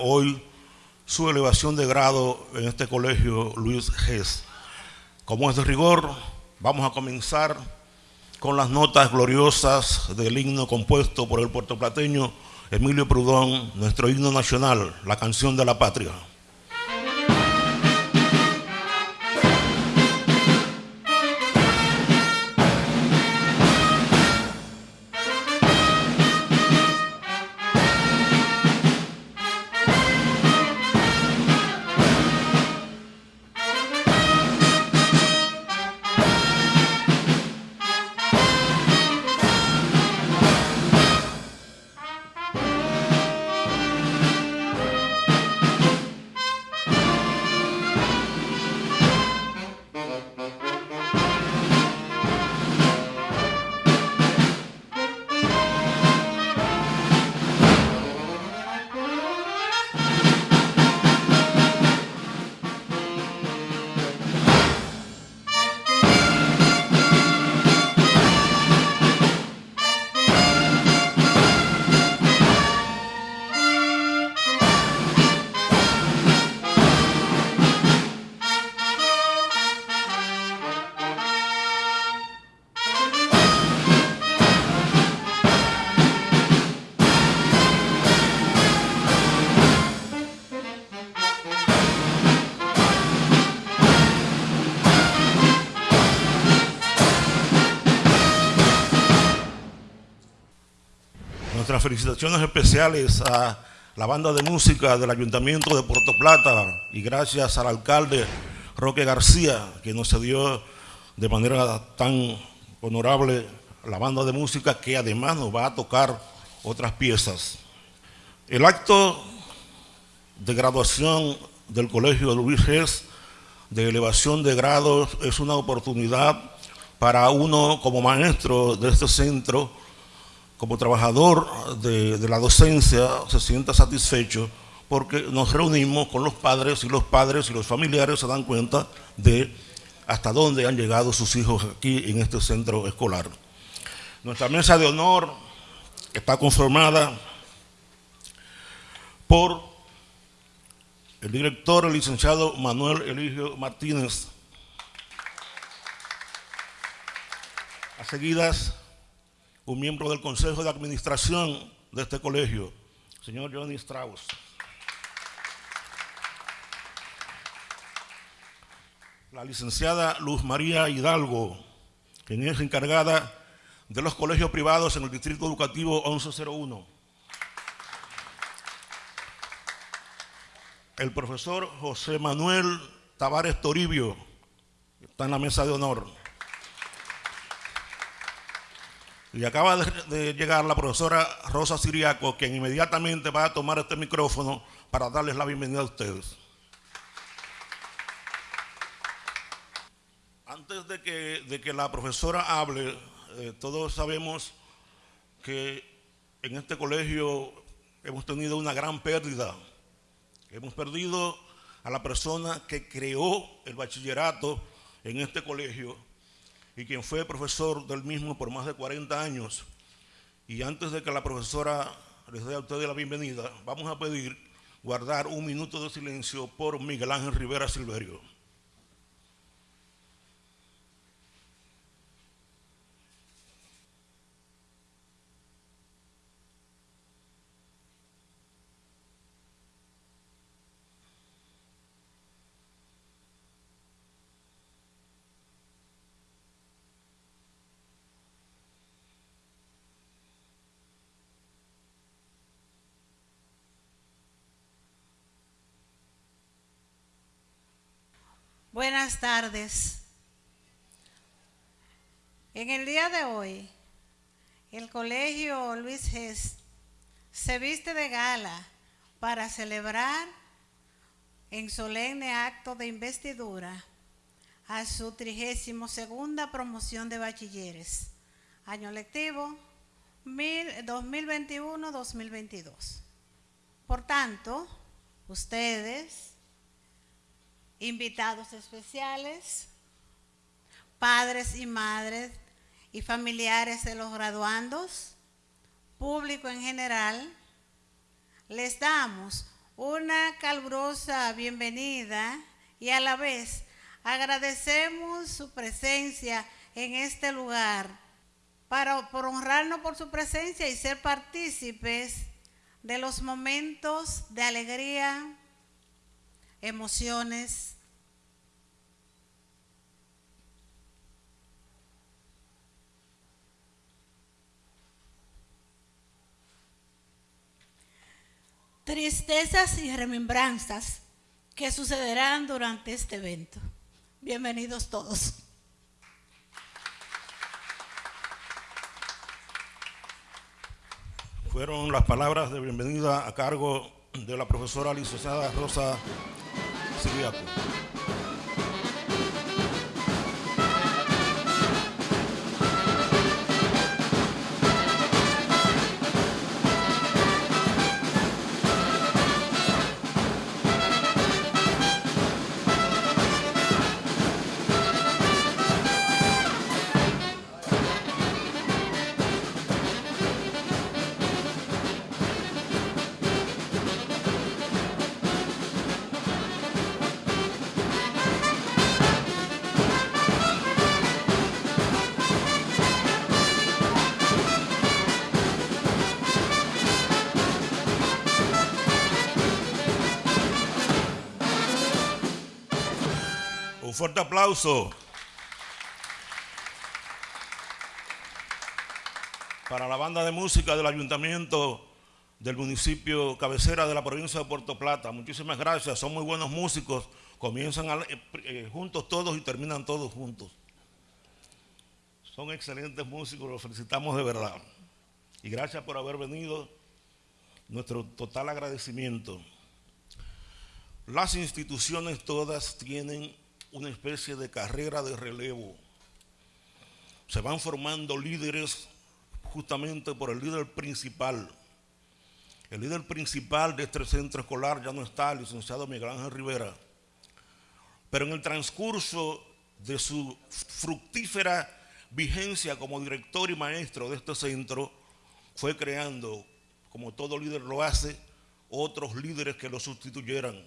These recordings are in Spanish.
hoy su elevación de grado en este colegio Luis Gess. Como es de rigor, vamos a comenzar con las notas gloriosas del himno compuesto por el puertoplateño Emilio Prudón, nuestro himno nacional, la canción de la patria. Especiales a la banda de música del Ayuntamiento de Puerto Plata y gracias al alcalde Roque García que nos cedió de manera tan honorable la banda de música que además nos va a tocar otras piezas. El acto de graduación del Colegio Luis Gess de elevación de grados es una oportunidad para uno como maestro de este centro como trabajador de, la docencia se sienta satisfecho porque nos reunimos con los padres y los padres y los familiares se dan cuenta de hasta dónde han llegado sus hijos aquí en este centro escolar. Nuestra mesa de honor está conformada por el director, el licenciado Manuel Eligio Martínez. A seguidas, un miembro del Consejo de Administración de este colegio, señor Johnny Strauss. La licenciada Luz María Hidalgo, quien es encargada de los colegios privados en el Distrito Educativo 1101. El profesor José Manuel Tavares Toribio, está en la mesa de honor. Y acaba de, llegar la profesora Rosa Siriaco, quien inmediatamente va a tomar este micrófono para darles la bienvenida a ustedes. Antes de que, de que la profesora hable, eh, todos sabemos que en este colegio hemos tenido una gran pérdida. Hemos perdido a la persona que creó el bachillerato en este colegio y quien fue profesor del mismo por más de 40 años. Y antes de que la profesora les dé a ustedes la bienvenida, vamos a pedir guardar un minuto de silencio por Miguel Ángel Rivera Silverio. Buenas tardes. En el día de hoy, el Colegio Luis Gess se viste de gala para celebrar en solemne acto de investidura a su 32 segunda promoción de bachilleres, año lectivo 2021-2022. Por tanto, ustedes invitados especiales, padres y madres y familiares de los graduandos, público en general, les damos una calurosa bienvenida y a la vez agradecemos su presencia en este lugar para por honrarnos por su presencia y ser partícipes de los momentos de alegría, emociones, tristezas y remembranzas que sucederán durante este evento. Bienvenidos todos. Fueron las palabras de bienvenida a cargo de la profesora licenciada Rosa Siriaco. Un para la banda de música del ayuntamiento del municipio cabecera de la provincia de Puerto Plata. Muchísimas gracias, son muy buenos músicos, comienzan eh, eh, juntos todos y terminan todos juntos. Son excelentes músicos, los felicitamos de verdad. Y gracias por haber venido, nuestro total agradecimiento. Las instituciones todas tienen una especie de carrera de relevo. Se van formando líderes justamente por el líder principal. El líder principal de este centro escolar ya no está, el licenciado Miguel Ángel Rivera. Pero en el transcurso de su fructífera vigencia como director y maestro de este centro, fue creando, como todo líder lo hace, otros líderes que lo sustituyeran.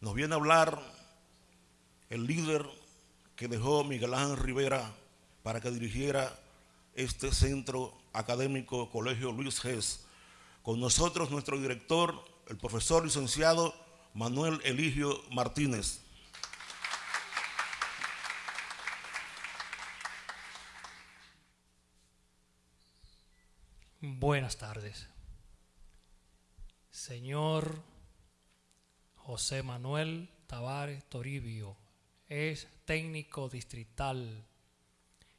Nos viene a hablar el líder que dejó Miguel Ángel Rivera para que dirigiera este centro académico Colegio Luis Gess. Con nosotros nuestro director, el profesor licenciado Manuel Eligio Martínez. Buenas tardes. Señor José Manuel Tavares Toribio es técnico distrital.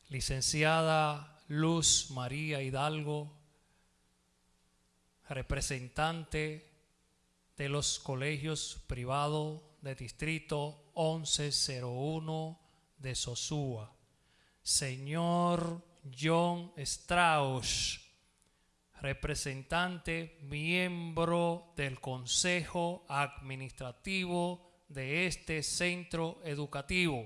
Licenciada Luz María Hidalgo, representante de los colegios privados de distrito 1101 de Sosúa. Señor John Strauss, representante, miembro del Consejo Administrativo de este centro educativo.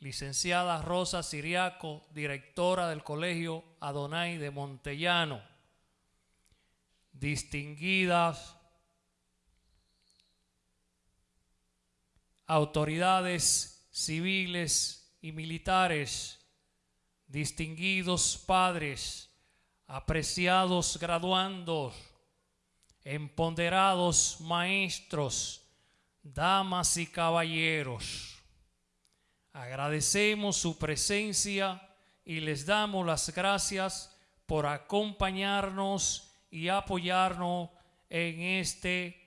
Licenciada Rosa Siriaco, directora del Colegio Adonai de Montellano. Distinguidas autoridades civiles y militares, distinguidos padres, apreciados graduandos, empoderados maestros, damas y caballeros. Agradecemos su presencia y les damos las gracias por acompañarnos y apoyarnos en este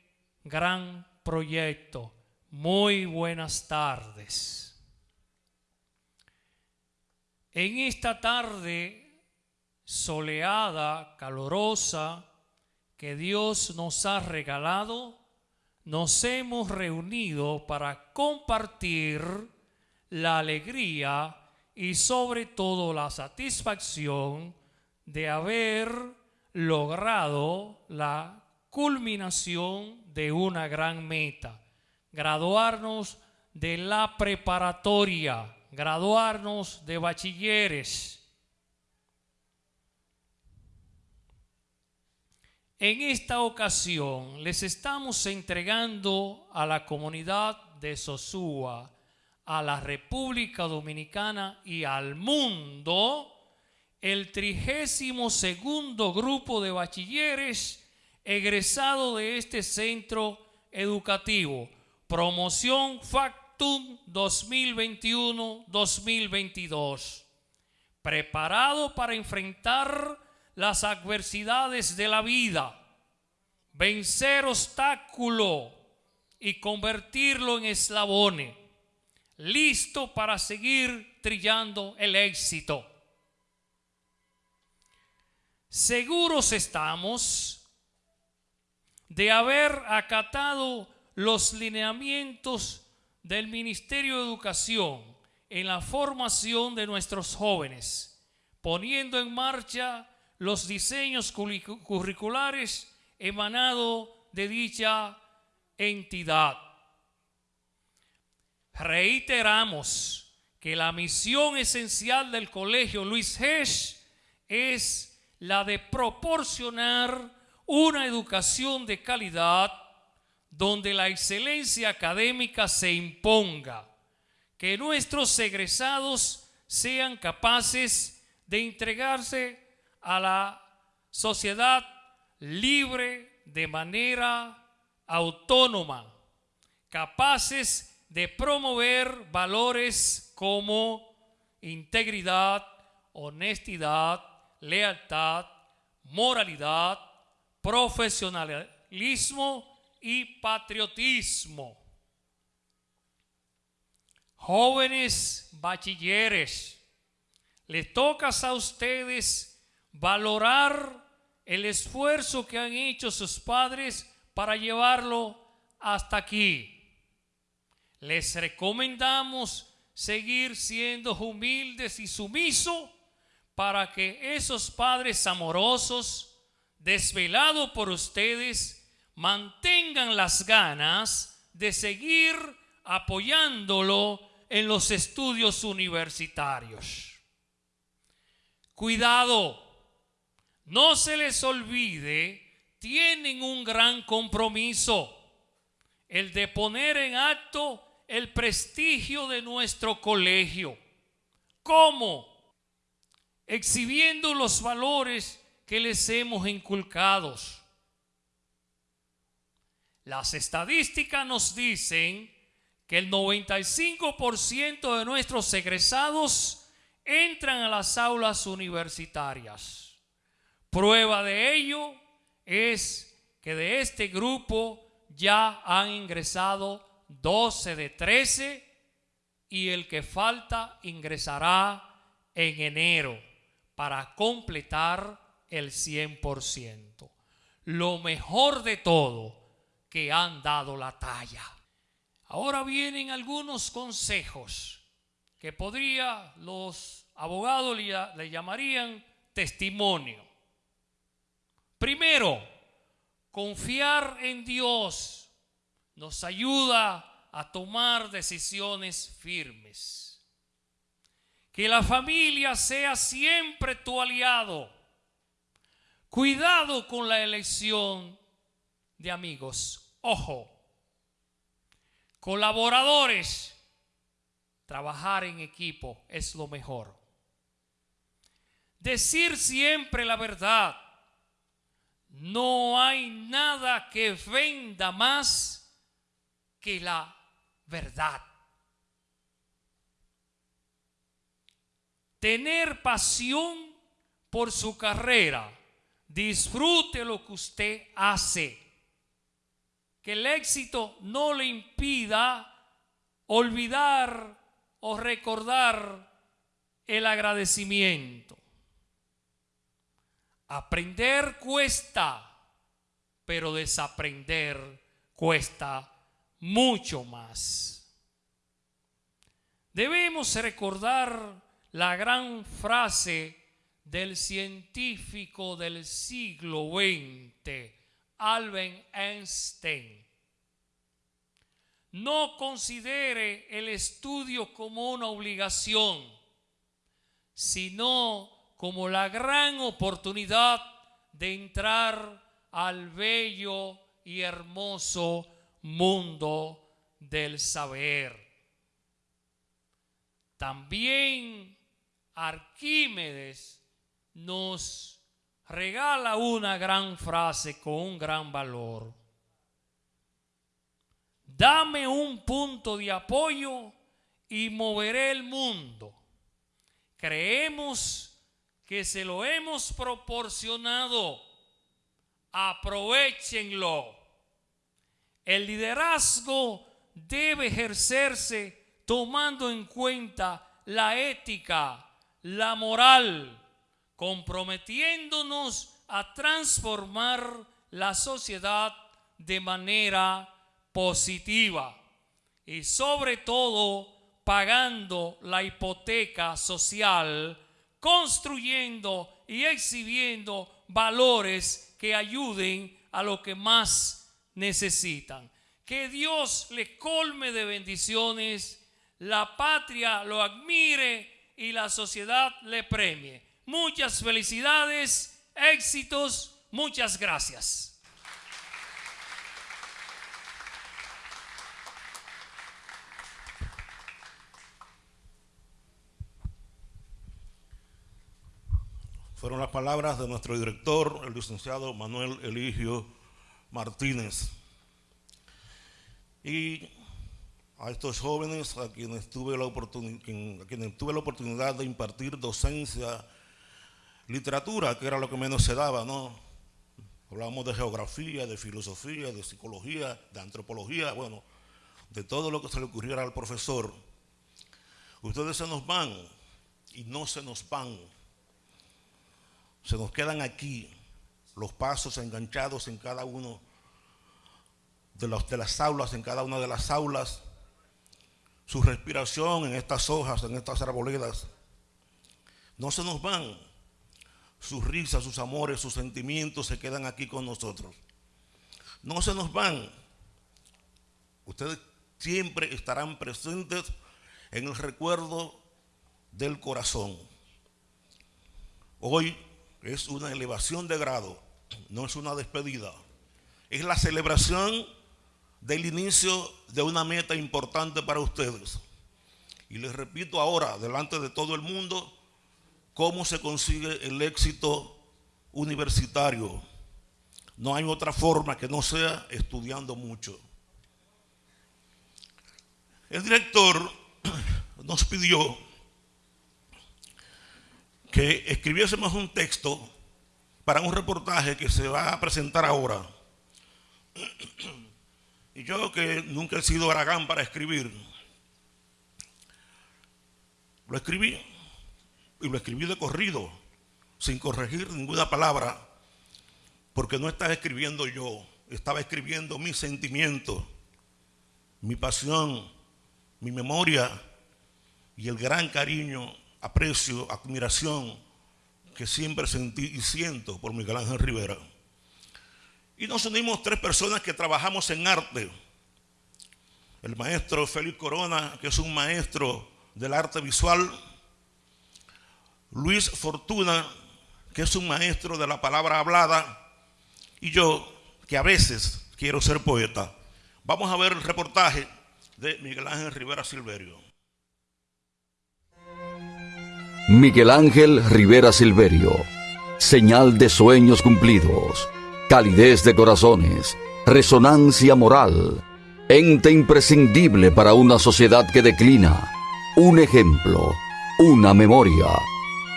gran proyecto. Muy buenas tardes. En esta tarde soleada, calorosa, que Dios nos ha regalado, nos hemos reunido para compartir la alegría y sobre todo la satisfacción de haber logrado la culminación de una gran meta, graduarnos de la preparatoria, graduarnos de bachilleres. En esta ocasión les estamos entregando a la comunidad de Sosúa, a la República Dominicana y al mundo el trigésimo segundo grupo de bachilleres egresado de este centro educativo. Promoción Factum 2021-2022. Preparado para enfrentar las adversidades de la vida, vencer obstáculo y convertirlo en eslabones, listo para seguir trillando el éxito. Seguros estamos de haber acatado los lineamientos del Ministerio de Educación en la formación de nuestros jóvenes, poniendo en marcha los diseños curriculares emanados de dicha entidad. Reiteramos que la misión esencial del Colegio Luis Hesch es la de proporcionar una educación de calidad donde la excelencia académica se imponga, que nuestros egresados sean capaces de entregarse a la sociedad libre de manera autónoma, capaces de promover valores como integridad, honestidad, lealtad, moralidad, profesionalismo y patriotismo. Jóvenes bachilleres, les toca a ustedes valorar el esfuerzo que han hecho sus padres para llevarlo hasta aquí. Les recomendamos seguir siendo humildes y sumisos para que esos padres amorosos, desvelados por ustedes, mantengan las ganas de seguir apoyándolo en los estudios universitarios. Cuidado no se les olvide, tienen un gran compromiso, el de poner en acto el prestigio de nuestro colegio. ¿Cómo? Exhibiendo los valores que les hemos inculcados. Las estadísticas nos dicen que el 95% de nuestros egresados entran a las aulas universitarias. Prueba de ello es que de este grupo ya han ingresado 12 de 13 y el que falta ingresará en enero para completar el 100%. Lo mejor de todo, que han dado la talla. Ahora vienen algunos consejos que podría los abogados le llamarían testimonio. Primero, confiar en Dios nos ayuda a tomar decisiones firmes. Que la familia sea siempre tu aliado. Cuidado con la elección de amigos. Ojo. Colaboradores. Trabajar en equipo es lo mejor. Decir siempre la verdad no hay nada que venda más que la verdad. Tener pasión por su carrera. Disfrute lo que usted hace. Que el éxito no le impida olvidar o recordar el agradecimiento. Aprender cuesta, pero desaprender cuesta mucho más. Debemos recordar la gran frase del científico del siglo XX, Albert Einstein. No considere el estudio como una obligación, sino como la gran oportunidad de entrar al bello y hermoso mundo del saber. También Arquímedes nos regala una gran frase con un gran valor. Dame un punto de apoyo y moveré el mundo. Creemos que se lo hemos proporcionado. Aprovechenlo. El liderazgo debe ejercerse tomando en cuenta la ética, la moral, comprometiéndonos a transformar la sociedad de manera positiva y sobre todo pagando la hipoteca social, construyendo y exhibiendo valores que ayuden a lo que más necesitan. Que Dios le colme de bendiciones, la patria lo admire y la sociedad le premie. Muchas felicidades, éxitos, muchas gracias. Fueron las palabras de nuestro director, el licenciado Manuel Eligio Martínez. Y a estos jóvenes a quienes tuve la, a quienes tuve la oportunidad de impartir docencia, literatura, que era lo que menos se daba, ¿no? Hablábamos de geografía, de filosofía, de psicología, de antropología, bueno, de todo lo que se le ocurriera al profesor. Ustedes se nos van y no se nos van se nos quedan aquí los pasos enganchados en cada uno de, los, de las aulas, en cada una de las aulas, su respiración en estas hojas, en estas arboledas. No se nos van. Sus risas, sus amores, sus sentimientos se quedan aquí con nosotros. No se nos van. Ustedes siempre estarán presentes en el recuerdo del corazón. Hoy es una elevación de grado, no es una despedida. Es la celebración del inicio de una meta importante para ustedes. Y les repito ahora, delante de todo el mundo, cómo se consigue el éxito universitario. No hay otra forma que no sea estudiando mucho. El director nos pidió que escribiésemos un texto para un reportaje que se va a presentar ahora. Y yo que nunca he sido aragán para escribir, lo escribí y lo escribí de corrido, sin corregir ninguna palabra, porque no estaba escribiendo yo, estaba escribiendo mis sentimientos, mi pasión, mi memoria y el gran cariño aprecio, admiración que siempre sentí y siento por Miguel Ángel Rivera. Y nos unimos tres personas que trabajamos en arte. El maestro Félix Corona, que es un maestro del arte visual. Luis Fortuna, que es un maestro de la palabra hablada. Y yo, que a veces quiero ser poeta. Vamos a ver el reportaje de Miguel Ángel Rivera Silverio. Miguel Ángel Rivera Silverio. Señal de sueños cumplidos, calidez de corazones, resonancia moral, ente imprescindible para una sociedad que declina, un ejemplo, una memoria,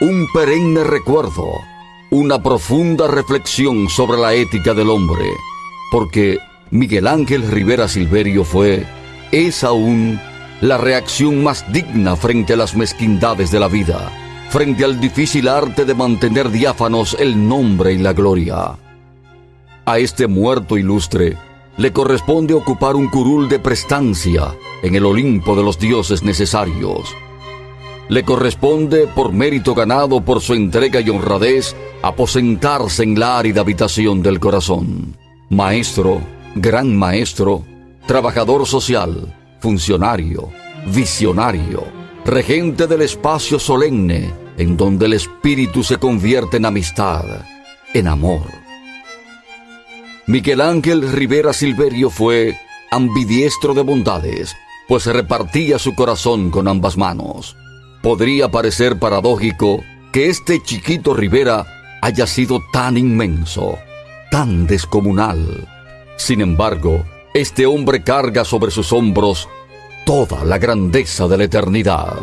un perenne recuerdo, una profunda reflexión sobre la ética del hombre, porque Miguel Ángel Rivera Silverio fue, es aún, la reacción más digna frente a las mezquindades de la vida frente al difícil arte de mantener diáfanos el nombre y la gloria. A este muerto ilustre le corresponde ocupar un curul de prestancia en el Olimpo de los dioses necesarios. Le corresponde, por mérito ganado por su entrega y honradez, aposentarse en la árida habitación del corazón. Maestro, gran maestro, trabajador social, funcionario, visionario, regente del espacio solemne, en donde el espíritu se convierte en amistad, en amor. Miguel Ángel Rivera Silverio fue ambidiestro de bondades, pues repartía su corazón con ambas manos. Podría parecer paradójico que este chiquito Rivera haya sido tan inmenso, tan descomunal. Sin embargo, este hombre carga sobre sus hombros toda la grandeza de la eternidad.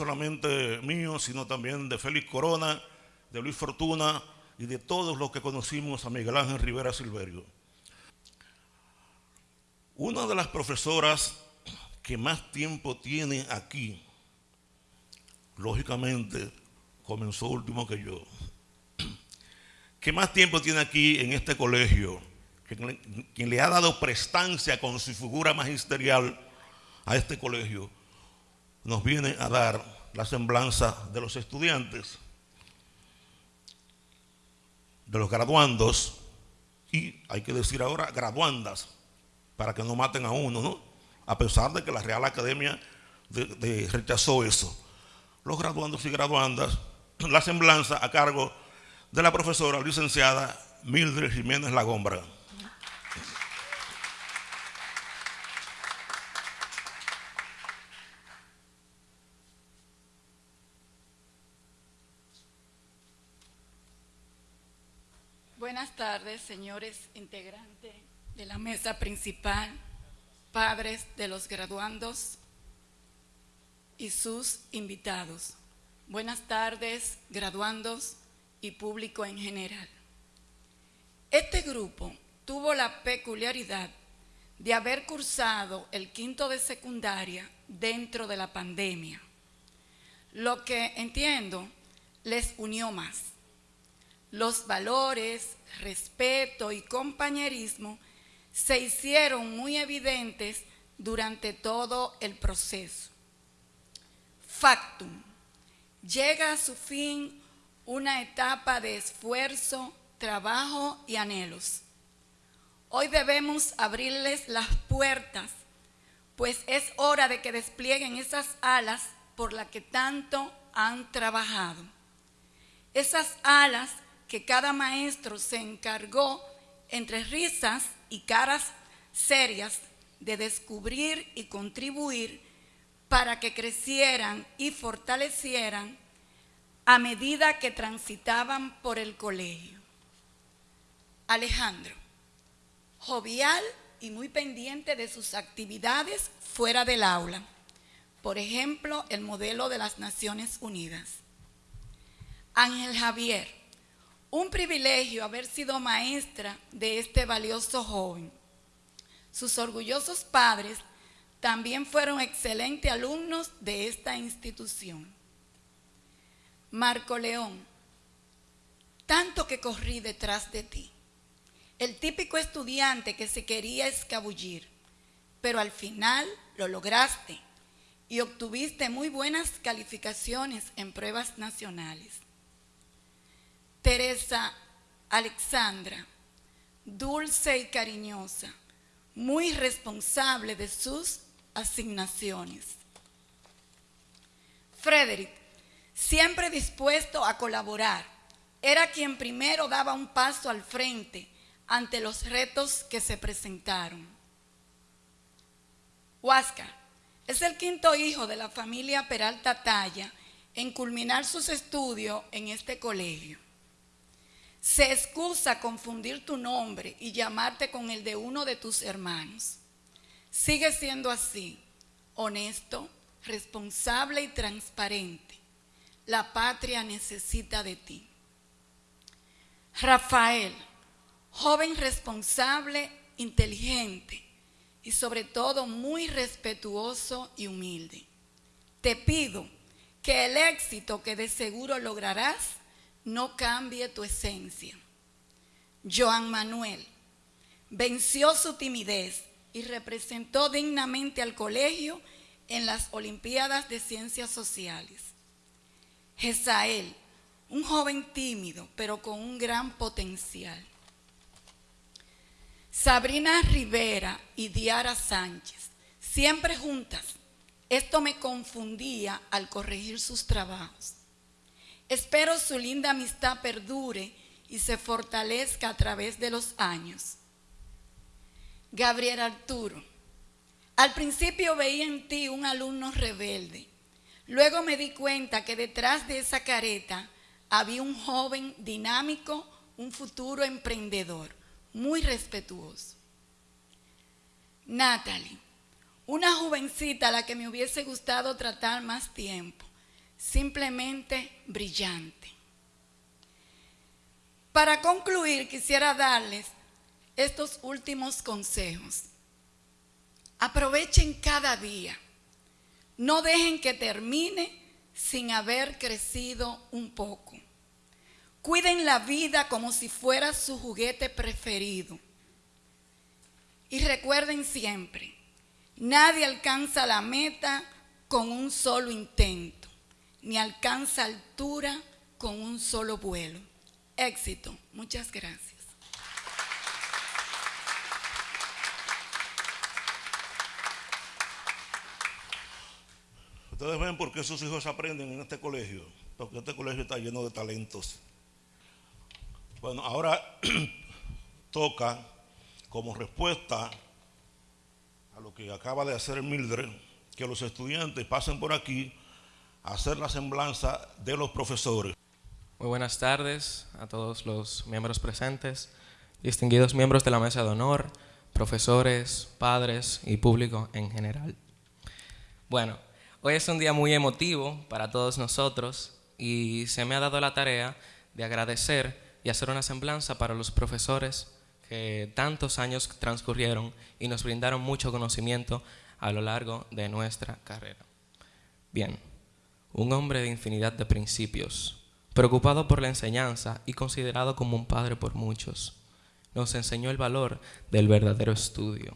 Solamente mío, sino también de Félix Corona, de Luis Fortuna y de todos los que conocimos a Miguel Ángel Rivera Silverio. Una de las profesoras que más tiempo tiene aquí, lógicamente comenzó último que yo, que más tiempo tiene aquí en este colegio, quien, le ha dado prestancia con su figura magisterial a este colegio, nos viene a dar la semblanza de los estudiantes, de los graduandos y, hay que decir ahora, graduandas, para que no maten a uno, ¿no? A pesar de que la Real Academia de- de- rechazó eso. Los graduandos y graduandas, la semblanza a cargo de la profesora licenciada Mildred Jiménez Lagombra. Buenas tardes, señores integrantes de la mesa principal, padres de los graduandos y sus invitados. Buenas tardes, graduandos y público en general. Este grupo tuvo la peculiaridad de haber cursado el quinto de secundaria dentro de la pandemia, lo que entiendo les unió más. Los valores, respeto y compañerismo se hicieron muy evidentes durante todo el proceso. Factum. Llega a su fin una etapa de esfuerzo, trabajo y anhelos. Hoy debemos abrirles las puertas, pues es hora de que desplieguen esas alas por las que tanto han trabajado. Esas alas que cada maestro se encargó entre risas y caras serias de descubrir y contribuir para que crecieran y fortalecieran a medida que transitaban por el colegio. Alejandro, jovial y muy pendiente de sus actividades fuera del aula, por ejemplo, el modelo de las Naciones Unidas. Ángel Javier, un privilegio haber sido maestra de este valioso joven. Sus orgullosos padres también fueron excelentes alumnos de esta institución. Marco León, tanto que corrí detrás de ti. El típico estudiante que se quería escabullir, pero al final lo lograste y obtuviste muy buenas calificaciones en pruebas nacionales. Teresa Alexandra, dulce y cariñosa, muy responsable de sus asignaciones. Frederick, siempre dispuesto a colaborar, era quien primero daba un paso al frente ante los retos que se presentaron. Huáscar es el quinto hijo de la familia Peralta Talla en culminar sus estudios en este colegio. Se excusa confundir tu nombre y llamarte con el de uno de tus hermanos. Sigue siendo así, honesto, responsable y transparente. La patria necesita de ti. Rafael, joven responsable, inteligente y sobre todo muy respetuoso y humilde. Te pido que el éxito que de seguro lograrás no cambie tu esencia. Joan Manuel venció su timidez y representó dignamente al colegio en las Olimpiadas de Ciencias Sociales. Jezael, un joven tímido, pero con un gran potencial. Sabrina Rivera y Diara Sánchez, siempre juntas. Esto me confundía al corregir sus trabajos. Espero su linda amistad perdure y se fortalezca a través de los años. Gabriel Arturo, al principio veía en ti un alumno rebelde. Luego me di cuenta que detrás de esa careta había un joven dinámico, un futuro emprendedor, muy respetuoso. Natalie, una jovencita a la que me hubiese gustado tratar más tiempo, simplemente brillante. Para concluir, quisiera darles estos últimos consejos. Aprovechen cada día. No dejen que termine sin haber crecido un poco. Cuiden la vida como si fuera su juguete preferido. Y recuerden siempre, nadie alcanza la meta con un solo intento, ni alcanza altura con un solo vuelo. Éxito. Muchas gracias. Ustedes ven por qué sus hijos aprenden en este colegio, porque este colegio está lleno de talentos. Bueno, ahora toca como respuesta a lo que acaba de hacer Mildred, que los estudiantes pasen por aquí hacer la semblanza de los profesores. Muy buenas tardes a todos los miembros presentes, distinguidos miembros de la mesa de honor, profesores, padres y público en general. Bueno, hoy es un día muy emotivo para todos nosotros y se me ha dado la tarea de agradecer y hacer una semblanza para los profesores que tantos años transcurrieron y nos brindaron mucho conocimiento a lo largo de nuestra carrera. Bien, un hombre de infinidad de principios, preocupado por la enseñanza y considerado como un padre por muchos, nos enseñó el valor del verdadero estudio,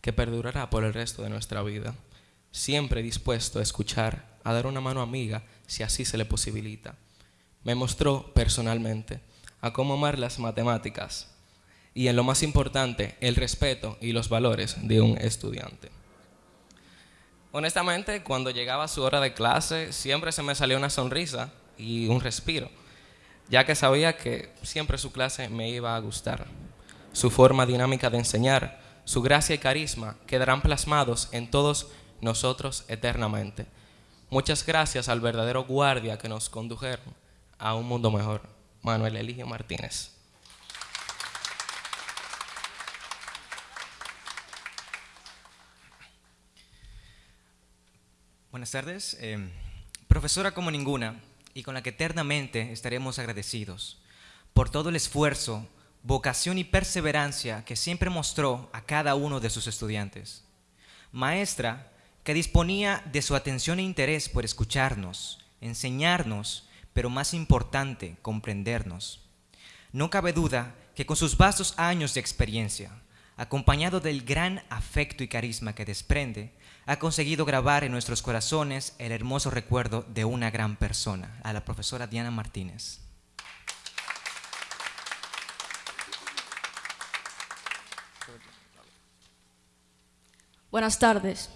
que perdurará por el resto de nuestra vida, siempre dispuesto a escuchar, a dar una mano amiga si así se le posibilita me mostró personalmente a cómo amar las matemáticas y en lo más importante, el respeto y los valores de un estudiante. Honestamente, cuando llegaba su hora de clase, siempre se me salía una sonrisa y un respiro, ya que sabía que siempre su clase me iba a gustar. Su forma dinámica de enseñar, su gracia y carisma quedarán plasmados en todos nosotros eternamente. Muchas gracias al verdadero guardia que nos condujeron a un mundo mejor. Manuel Eligio Martínez. Buenas tardes. Eh, profesora como ninguna y con la que eternamente estaremos agradecidos por todo el esfuerzo, vocación y perseverancia que siempre mostró a cada uno de sus estudiantes. Maestra que disponía de su atención e interés por escucharnos, enseñarnos pero más importante, comprendernos. No cabe duda que con sus vastos años de experiencia, acompañado del gran afecto y carisma que desprende, ha conseguido grabar en nuestros corazones el hermoso recuerdo de una gran persona, a la profesora Diana Martínez. Buenas tardes.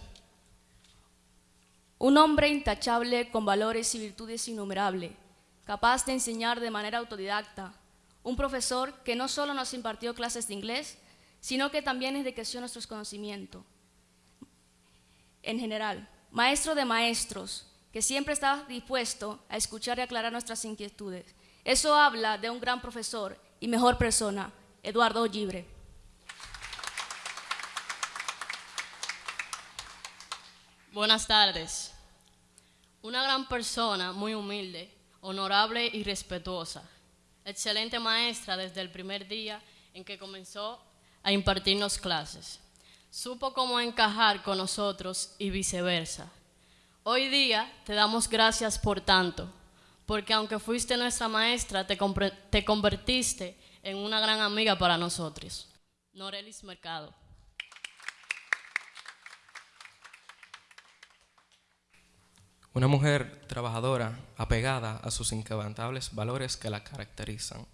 Un hombre intachable con valores y virtudes innumerables capaz de enseñar de manera autodidacta, un profesor que no solo nos impartió clases de inglés, sino que también enriqueció nuestros conocimientos. En general, maestro de maestros, que siempre estaba dispuesto a escuchar y aclarar nuestras inquietudes. Eso habla de un gran profesor y mejor persona, Eduardo Ollibre. Buenas tardes. Una gran persona, muy humilde, honorable y respetuosa. Excelente maestra desde el primer día en que comenzó a impartirnos clases. Supo cómo encajar con nosotros y viceversa. Hoy día te damos gracias por tanto, porque aunque fuiste nuestra maestra, te, te convertiste en una gran amiga para nosotros. Norelis Mercado. Una mujer trabajadora, apegada a sus inquebrantables valores que la caracterizan.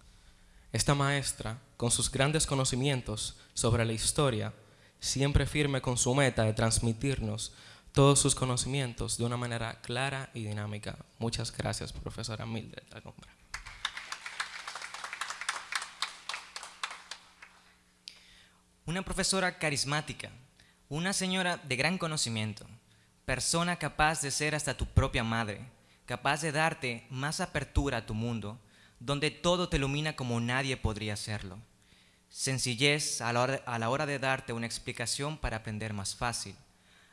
Esta maestra, con sus grandes conocimientos sobre la historia, siempre firme con su meta de transmitirnos todos sus conocimientos de una manera clara y dinámica. Muchas gracias, profesora Mildred Algombra. Una profesora carismática, una señora de gran conocimiento, persona capaz de ser hasta tu propia madre, capaz de darte más apertura a tu mundo, donde todo te ilumina como nadie podría hacerlo. Sencillez a la, hora, de darte una explicación para aprender más fácil.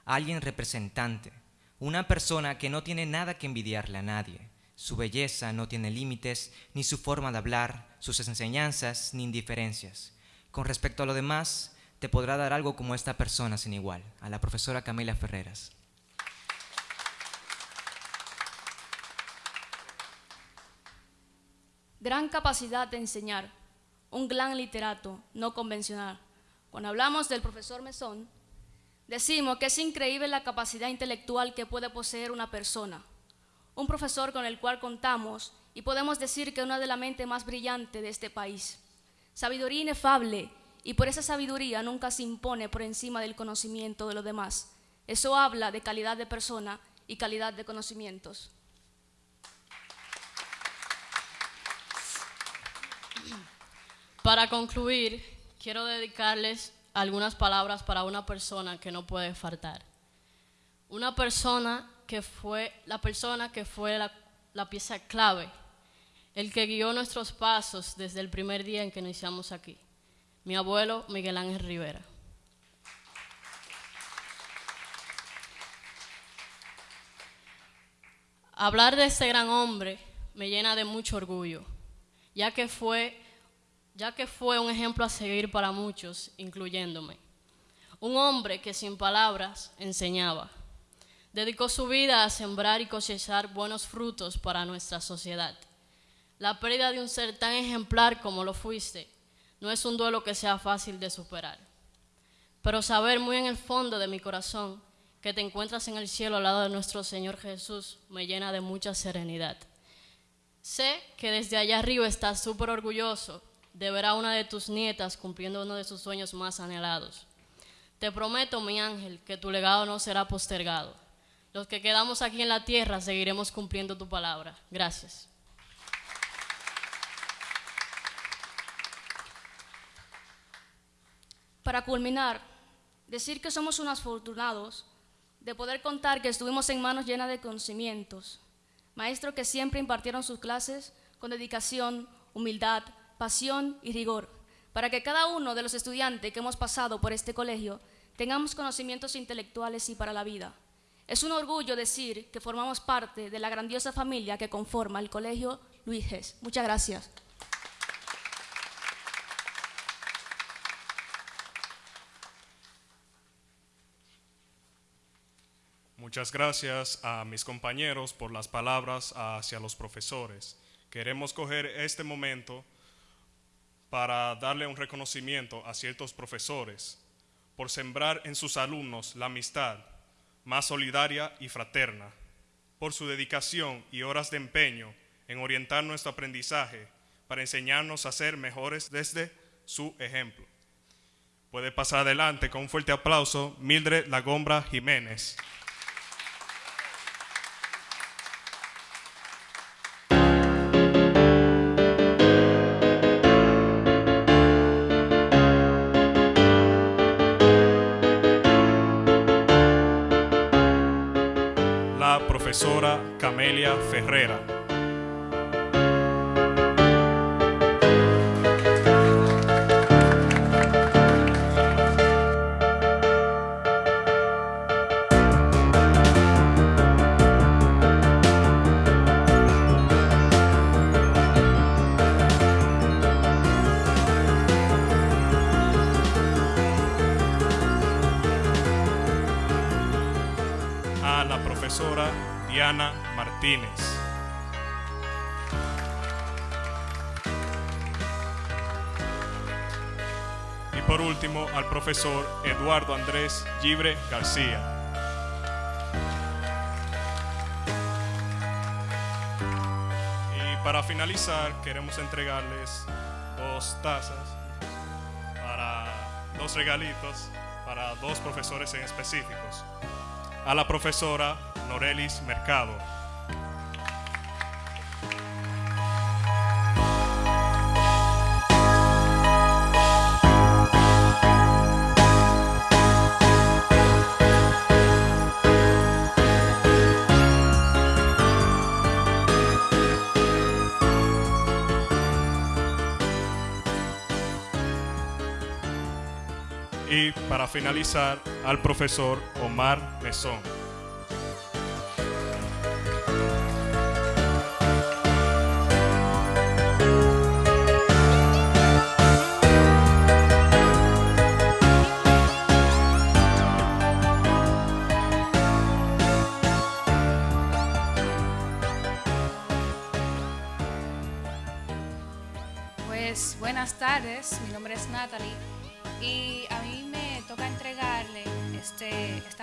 Alguien representante, una persona que no tiene nada que envidiarle a nadie. Su belleza no tiene límites, ni su forma de hablar, sus enseñanzas, ni indiferencias. Con respecto a lo demás, te podrá dar algo como esta persona sin igual, a la profesora Camila Ferreras. Gran capacidad de enseñar, un gran literato, no convencional. Cuando hablamos del profesor Mesón, decimos que es increíble la capacidad intelectual que puede poseer una persona. Un profesor con el cual contamos y podemos decir que es una de las mentes más brillantes de este país. Sabiduría inefable y por esa sabiduría nunca se impone por encima del conocimiento de los demás. Eso habla de calidad de persona y calidad de conocimientos. Para concluir, quiero dedicarles algunas palabras para una persona que no puede faltar. Una persona que fue la persona que fue la, pieza clave, el que guió nuestros pasos desde el primer día en que iniciamos aquí. Mi abuelo Miguel Ángel Rivera. Hablar de este gran hombre me llena de mucho orgullo, ya que fue ya que fue un ejemplo a seguir para muchos, incluyéndome. Un hombre que sin palabras enseñaba. Dedicó su vida a sembrar y cosechar buenos frutos para nuestra sociedad. La pérdida de un ser tan ejemplar como lo fuiste no es un duelo que sea fácil de superar. Pero saber muy en el fondo de mi corazón que te encuentras en el cielo al lado de nuestro Señor Jesús me llena de mucha serenidad. Sé que desde allá arriba estás súper orgulloso de ver a una de tus nietas cumpliendo uno de sus sueños más anhelados. Te prometo, mi ángel, que tu legado no será postergado. Los que quedamos aquí en la tierra seguiremos cumpliendo tu palabra. Gracias. Para culminar, decir que somos unos afortunados de poder contar que estuvimos en manos llenas de conocimientos, maestros que siempre impartieron sus clases con dedicación, humildad, pasión y rigor, para que cada uno de los estudiantes que hemos pasado por este colegio tengamos conocimientos intelectuales y para la vida. Es un orgullo decir que formamos parte de la grandiosa familia que conforma el Colegio Luis. Muchas gracias. Muchas gracias a mis compañeros por las palabras hacia los profesores. Queremos coger este momento para darle un reconocimiento a ciertos profesores por sembrar en sus alumnos la amistad más solidaria y fraterna, por su dedicación y horas de empeño en orientar nuestro aprendizaje para enseñarnos a ser mejores desde su ejemplo. Puede pasar adelante con un fuerte aplauso Mildred Lagombra Jiménez. La profesora Camelia Ferrera. Y por último, al profesor Eduardo Andrés Gibre García. para finalizar, queremos entregarles dos tazas para dos regalitos para dos profesores en específicos. A la profesora Norelis Mercado. Para finalizar, al profesor Omar Mesón.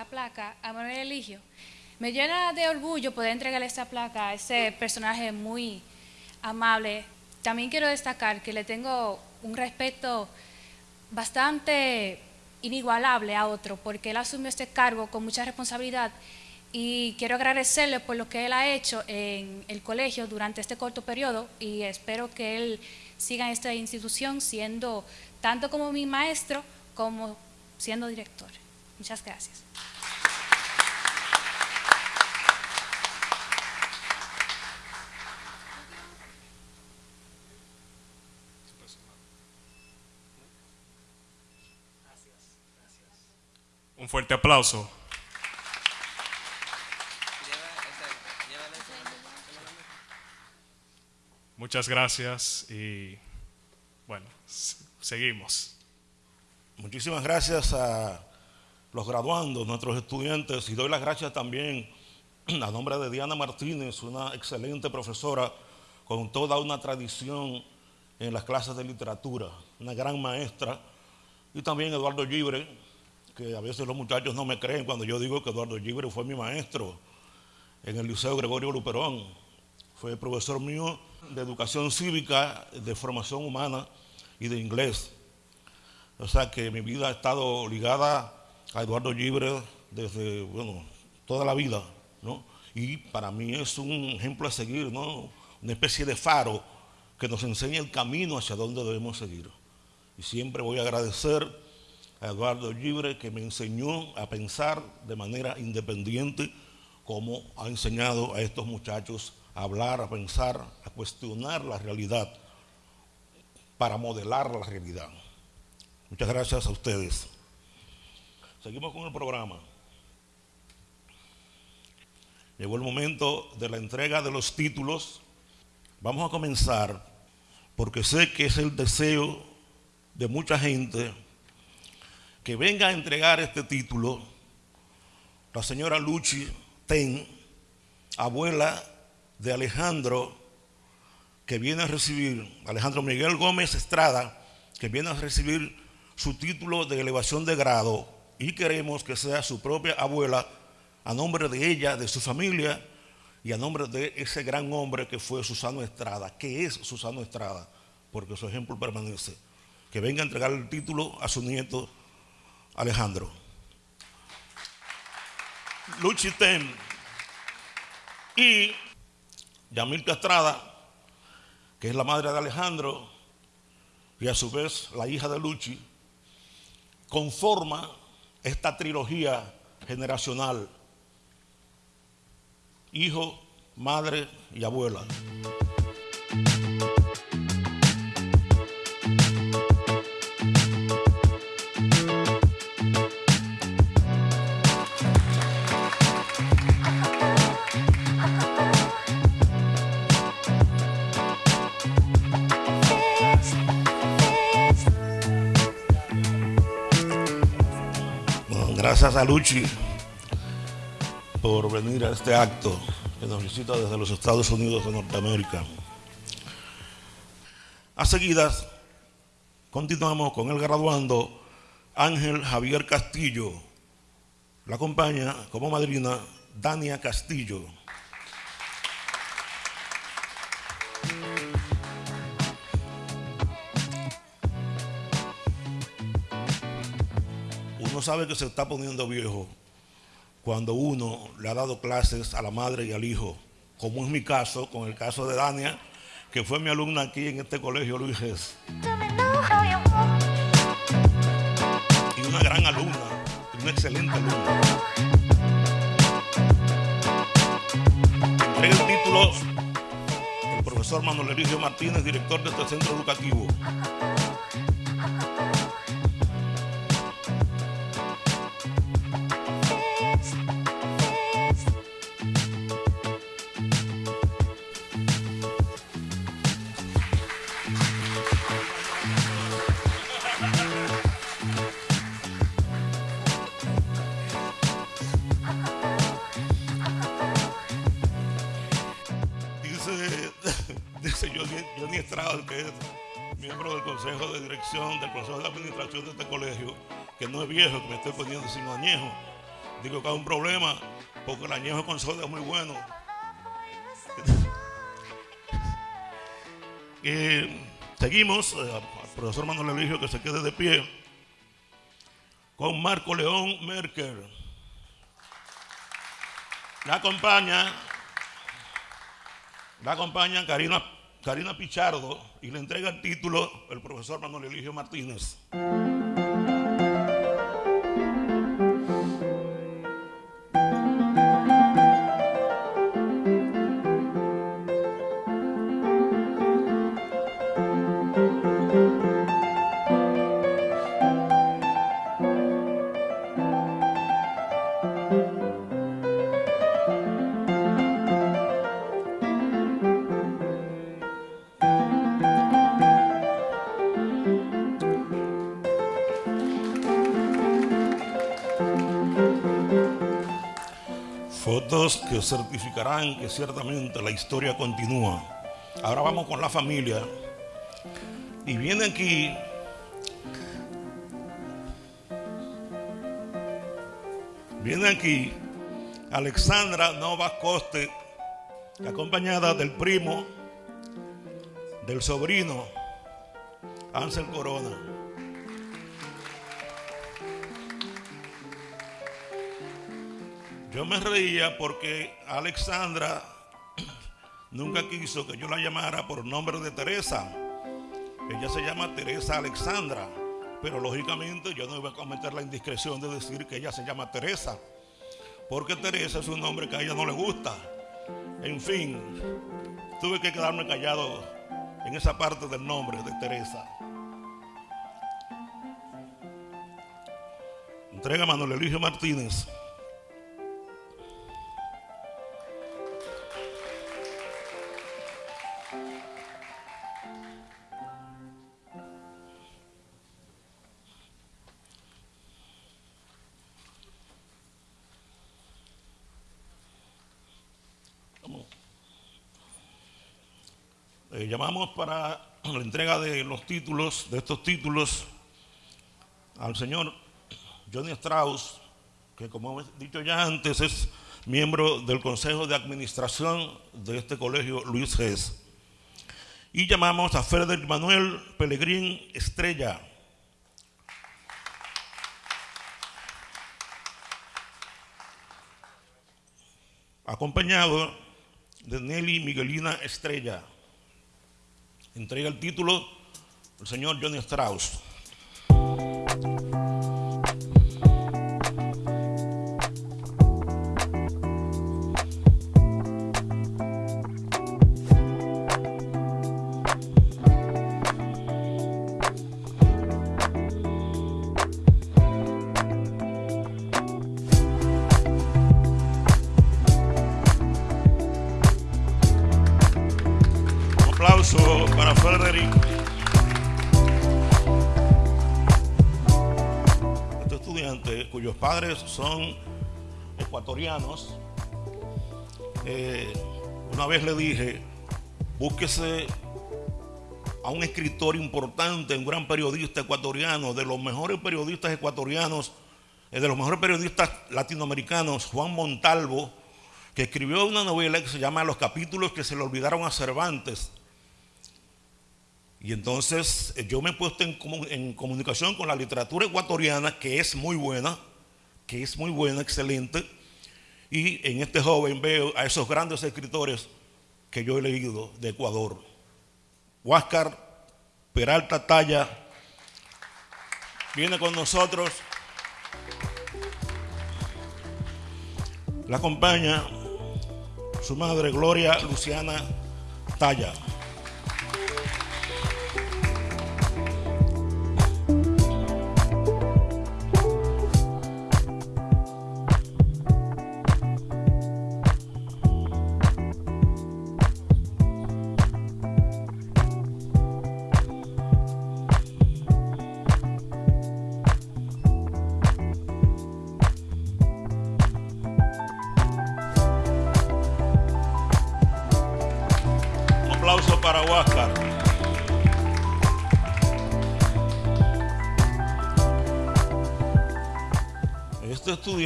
Placa a Manuel Eligio. Me llena de orgullo poder entregarle esta placa a ese personaje muy amable. También quiero destacar que le tengo un respeto bastante inigualable a otro, porque él asumió este cargo con mucha responsabilidad y quiero agradecerle por lo que él ha hecho en el colegio durante este corto periodo y espero que él siga en esta institución siendo tanto como mi maestro como siendo director. Muchas gracias. Un fuerte aplauso. Muchas gracias y bueno, seguimos. Muchísimas gracias a los graduandos, nuestros estudiantes, y doy las gracias también a nombre de Diana Martínez, una excelente profesora con toda una tradición en las clases de literatura, una gran maestra, y también Eduardo Libre, que a veces los muchachos no me creen cuando yo digo que Eduardo Libre fue mi maestro en el Liceo Gregorio Luperón. Fue profesor mío de educación cívica, de formación humana y de inglés. O sea que mi vida ha estado ligada a Eduardo Libre desde, bueno, toda la vida, ¿no? Y para mí es un ejemplo a seguir, ¿no? Una especie de faro que nos enseña el camino hacia donde debemos seguir. Y siempre voy a agradecer a Eduardo Libre que me enseñó a pensar de manera independiente como ha enseñado a estos muchachos a hablar, a pensar, a cuestionar la realidad para modelar la realidad. Muchas gracias a ustedes. Seguimos con el programa. Llegó el momento de la entrega de los títulos. Vamos a comenzar porque sé que es el deseo de mucha gente que venga a entregar este título la señora Luchi Ten, abuela de Alejandro, que viene a recibir, Alejandro Miguel Gómez Estrada, que viene a recibir su título de elevación de grado y queremos que sea su propia abuela a nombre de ella, de su familia y a nombre de ese gran hombre que fue Susano Estrada, que es Susano Estrada, porque su ejemplo permanece. Que venga a entregar el título a su nieto Alejandro. Luchi Ten y Yamil Estrada, que es la madre de Alejandro y a su vez la hija de Luchi, conforma esta trilogía generacional, hijo, madre y abuela. Gracias a Luchi por venir a este acto que nos visita desde los Estados Unidos de Norteamérica. A seguidas, continuamos con el graduando Ángel Javier Castillo. La acompaña como madrina Dania Castillo. Sabe que se está poniendo viejo cuando uno le ha dado clases a la madre y al hijo, como es mi caso, con el caso de Dania, que fue mi alumna aquí en este colegio Luis Gess. Y una gran alumna, una excelente alumna. Entrega el título el profesor Manuel Eligio Martínez, director de este centro educativo. Viejo, que me estoy poniendo sino añejo. Digo que hay un problema, porque el añejo con soda es muy bueno. Eh, seguimos, al profesor Manuel Eligio que se quede de pie, con Marco León Merker. La acompaña, la acompaña Karina, Karina Pichardo y le entrega el título el profesor Manuel Eligio Martínez. Certificarán que ciertamente la historia continúa. Ahora vamos con la familia. Y viene aquí Viene aquí Alexandra Novas Coste, acompañada del primo, del sobrino, Ansel Corona. Yo me reía porque Alexandra nunca quiso que yo la llamara por nombre de Teresa. Ella se llama Teresa Alexandra, pero lógicamente yo no iba a cometer la indiscreción de decir que ella se llama Teresa, porque Teresa es un nombre que a ella no le gusta. En fin, tuve que quedarme callado en esa parte del nombre de Teresa. Entrega Manuel Eligio Martínez. Llamamos para la entrega de los títulos, de estos títulos, al señor Johnny Strauss, que como he dicho ya antes es miembro del Consejo de Administración de este colegio Luis Gess. Y llamamos a Frederick Manuel Pellegrín Estrella. Acompañado de Nelly Miguelina Estrella. Entrega el título el señor Johnny Strauss. Son ecuatorianos, eh, una vez le dije, búsquese a un escritor importante, un gran periodista ecuatoriano, de los mejores periodistas ecuatorianos, eh, de los mejores periodistas latinoamericanos, Juan Montalvo, que escribió una novela que se llama Los capítulos que se le olvidaron a Cervantes. Y entonces eh, yo me he puesto en, en comunicación con la literatura ecuatoriana, que es muy buena, que es muy buena, excelente. Y en este joven veo a esos grandes escritores que yo he leído de Ecuador. Huáscar Peralta Talla viene con nosotros. La acompaña su madre Gloria Luciana Talla.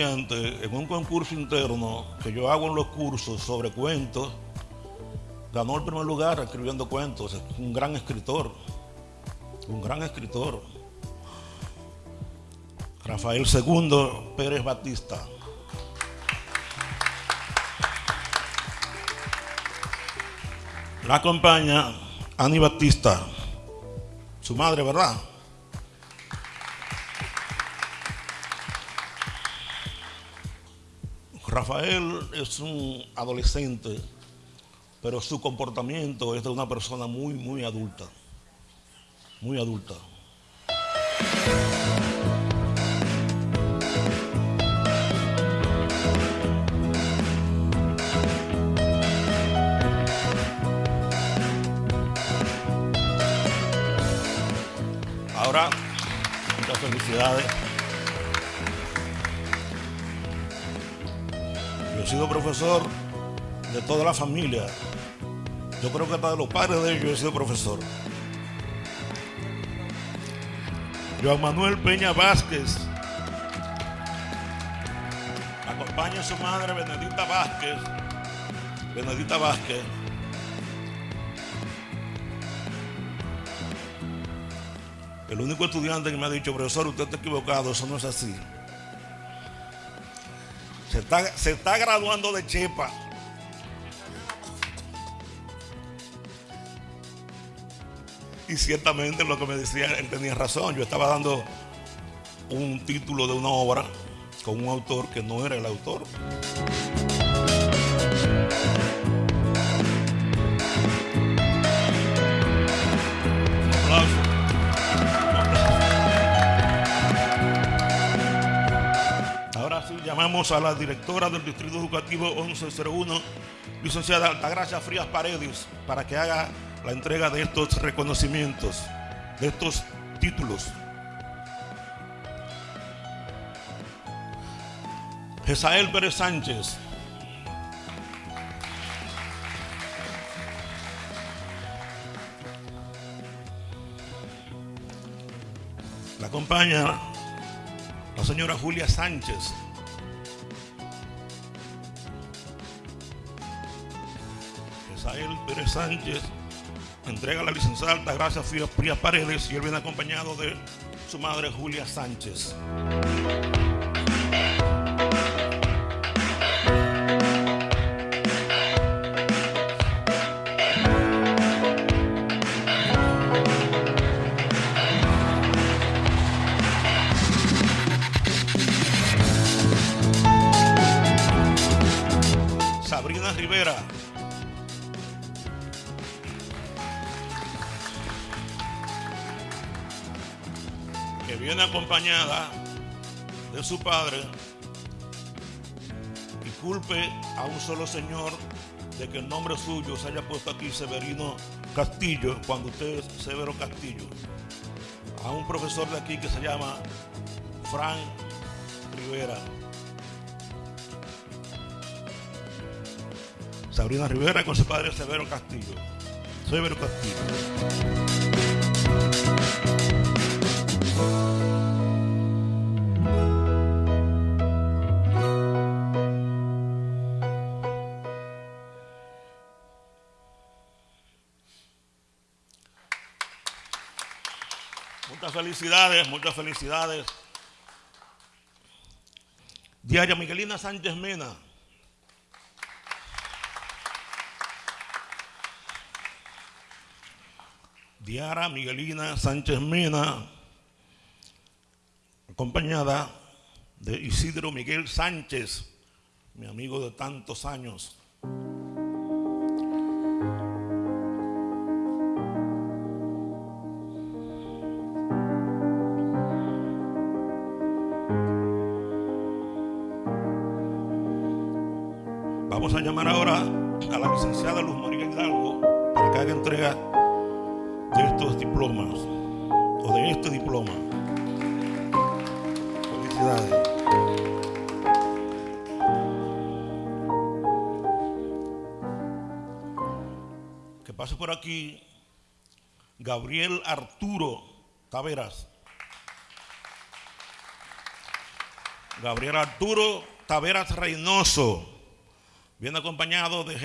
En un concurso interno que yo hago en los cursos sobre cuentos, ganó el primer lugar escribiendo cuentos. Es un gran escritor, un gran escritor. Rafael II Pérez Batista. La acompaña Ani Batista, su madre, ¿verdad? Rafael es un adolescente, pero su comportamiento es de una persona muy, muy adulta, muy adulta. Ahora, muchas felicidades. Sido profesor de toda la familia. Yo creo que hasta de los padres de ellos he sido profesor. Joan Manuel Peña Vázquez. Acompaña a su madre Benedita Vázquez. Benedita Vázquez. El único estudiante que me ha dicho, profesor, usted está equivocado, eso no es así. Se está, se está graduando de Chepa. Y ciertamente lo que me decía, él tenía razón. Yo estaba dando un título de una obra con un autor que no era el autor. Llamamos a la directora del Distrito Educativo 1101, licenciada Altagracia Frías Paredes, para que haga la entrega de estos reconocimientos, de estos títulos. Jesael Pérez Sánchez. La acompaña la señora Julia Sánchez. Jesael Pérez Sánchez entrega la licenciada Altagracia Frías Paredes y él viene acompañado de su madre Julia Sánchez. Su padre y culpe a un solo señor de que el nombre suyo se haya puesto aquí Severino Castillo cuando usted es Severo Castillo. A un profesor de aquí que se llama Frank Rivera. Sabrina Rivera con su padre Severo Castillo. Severo Castillo. Felicidades, muchas felicidades. Diaria Miguelina Sánchez Mena. Diara Miguelina Sánchez Mena, acompañada de Isidro Miguel Sánchez, mi amigo de tantos años. A la licenciada Luz María Hidalgo para que haga entrega de estos diplomas o de este diploma. Felicidades. Que pase por aquí Gabriel Arturo Taveras. Gabriel Arturo Taveras Reynoso. Viene acompañado de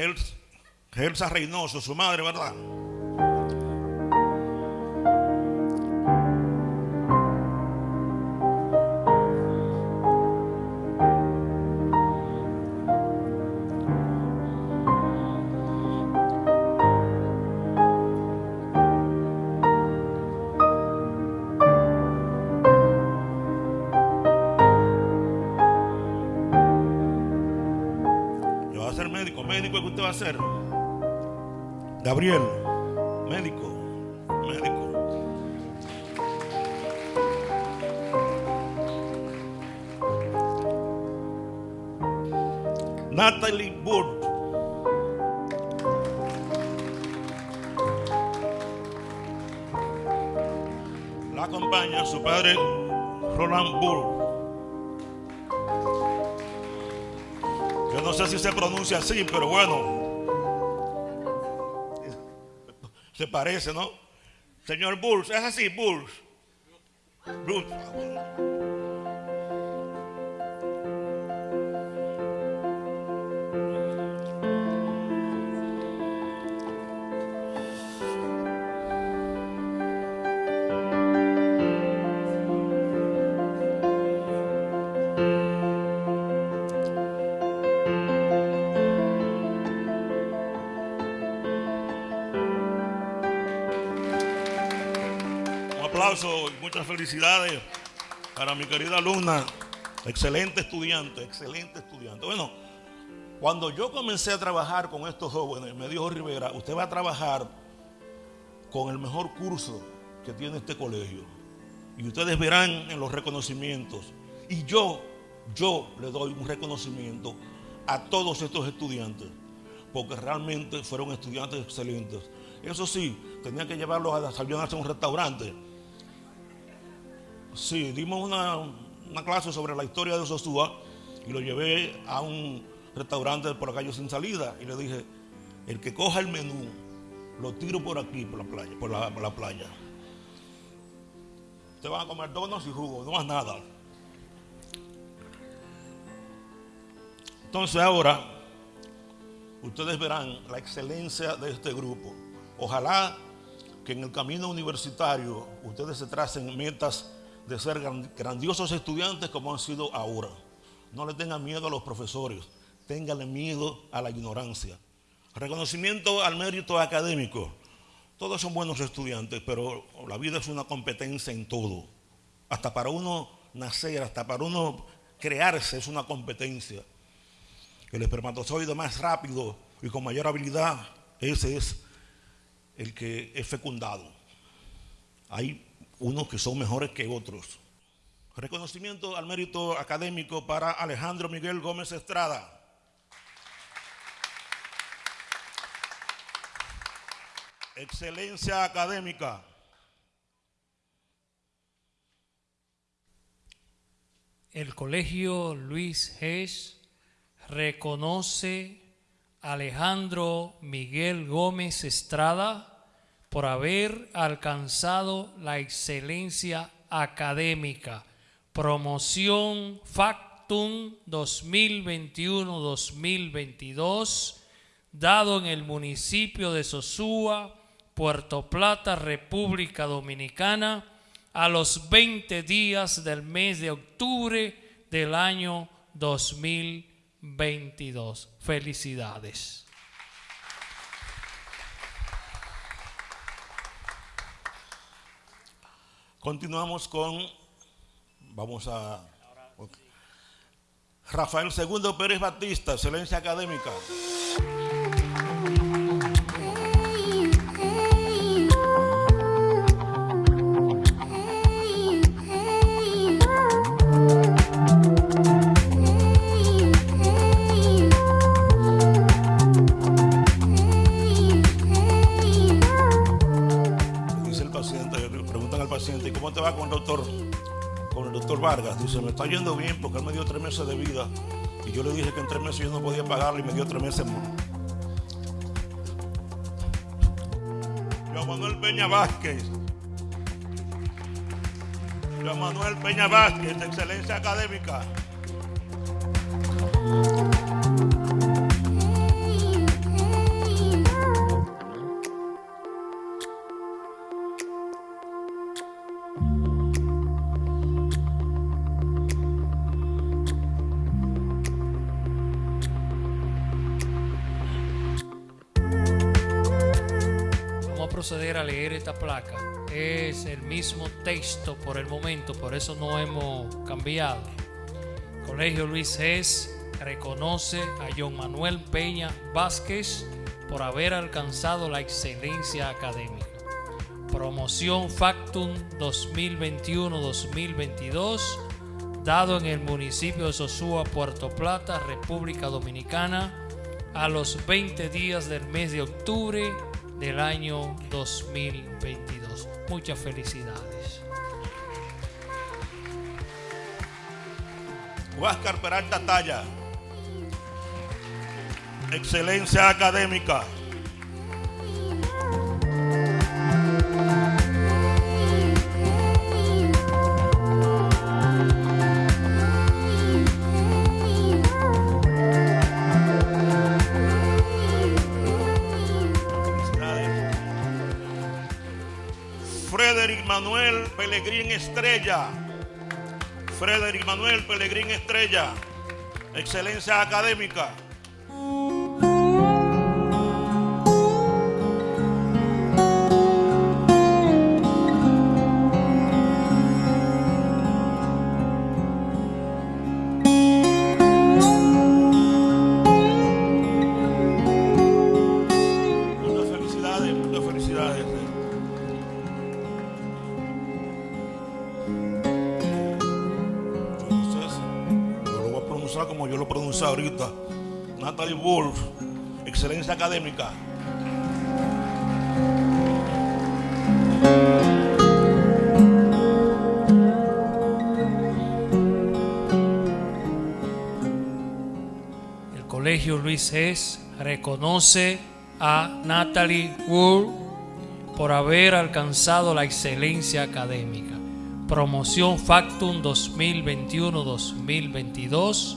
Gelsa Reynoso, su madre, ¿verdad? ¿Médico que usted va a ser? Gabriel, médico, médico. Natalie Burt. La acompaña su padre Roland Burt. Se pronuncia así, pero bueno. Se parece, ¿no? Señor Bulls, es así, Bulls. Bulls. Felicidades para mi querida alumna. Excelente estudiante, excelente estudiante. Bueno, cuando yo comencé a trabajar con estos jóvenes, me dijo Rivera, usted va a trabajar con el mejor curso que tiene este colegio. Y ustedes verán en los reconocimientos. Y yo, yo le doy un reconocimiento a todos estos estudiantes, porque realmente fueron estudiantes excelentes. Eso sí, tenía que llevarlos a desayunarse a un restaurante. Sí, dimos una, una clase sobre la historia de Sosúa y lo llevé a un restaurante por la calle sin salida y le dije, el que coja el menú, lo tiro por aquí, por la playa, por la, playa. Ustedes van a comer donos y jugo, no más nada. Entonces ahora, ustedes verán la excelencia de este grupo. Ojalá que en el camino universitario ustedes se tracen metas de ser gran- grandiosos estudiantes como han sido ahora. No le tengan miedo a los profesores, ténganle miedo a la ignorancia. Reconocimiento al mérito académico. Todos son buenos estudiantes, pero la vida es una competencia en todo. Hasta para uno nacer, hasta para uno crearse es una competencia. El espermatozoide más rápido y con mayor habilidad, ese es el que es fecundado. Hay unos que son mejores que otros. Reconocimiento al mérito académico para Alejandro Miguel Gómez Estrada. Excelencia académica. El Colegio Luis Hess reconoce a Alejandro Miguel Gómez Estrada por haber alcanzado la excelencia académica. Promoción Factum 2021-2022, dado en el municipio de Sosúa, Puerto Plata, República Dominicana, a los 20 días del mes de octubre del año 2022. Felicidades. Continuamos con, vamos a, Rafael II Pérez Batista, excelencia académica. Dice, me está yendo bien porque él me dio tres meses de vida. Y yo le dije que en tres meses yo no podía pagarle y me dio tres meses más. Joan Manuel Peña Vázquez. Joan Manuel Peña Vázquez, de excelencia académica. Mismo texto por el momento, por eso no hemos cambiado. Colegio Luis Gess reconoce a John Manuel Peña Vázquez por haber alcanzado la excelencia académica. Promoción Factum 2021-2022, dado en el municipio de Sosúa, Puerto Plata, República Dominicana, a los 20 días del mes de octubre del año 2022. Muchas felicidades. Huáscar Peralta Talla. Excelencia académica. Manuel Pellegrín Estrella. Frederick Manuel Pellegrín Estrella. Excelencia académica. Académica. El Colegio Luis Gess reconoce a Natalie Wood por haber alcanzado la excelencia académica. Promoción Factum 2021-2022,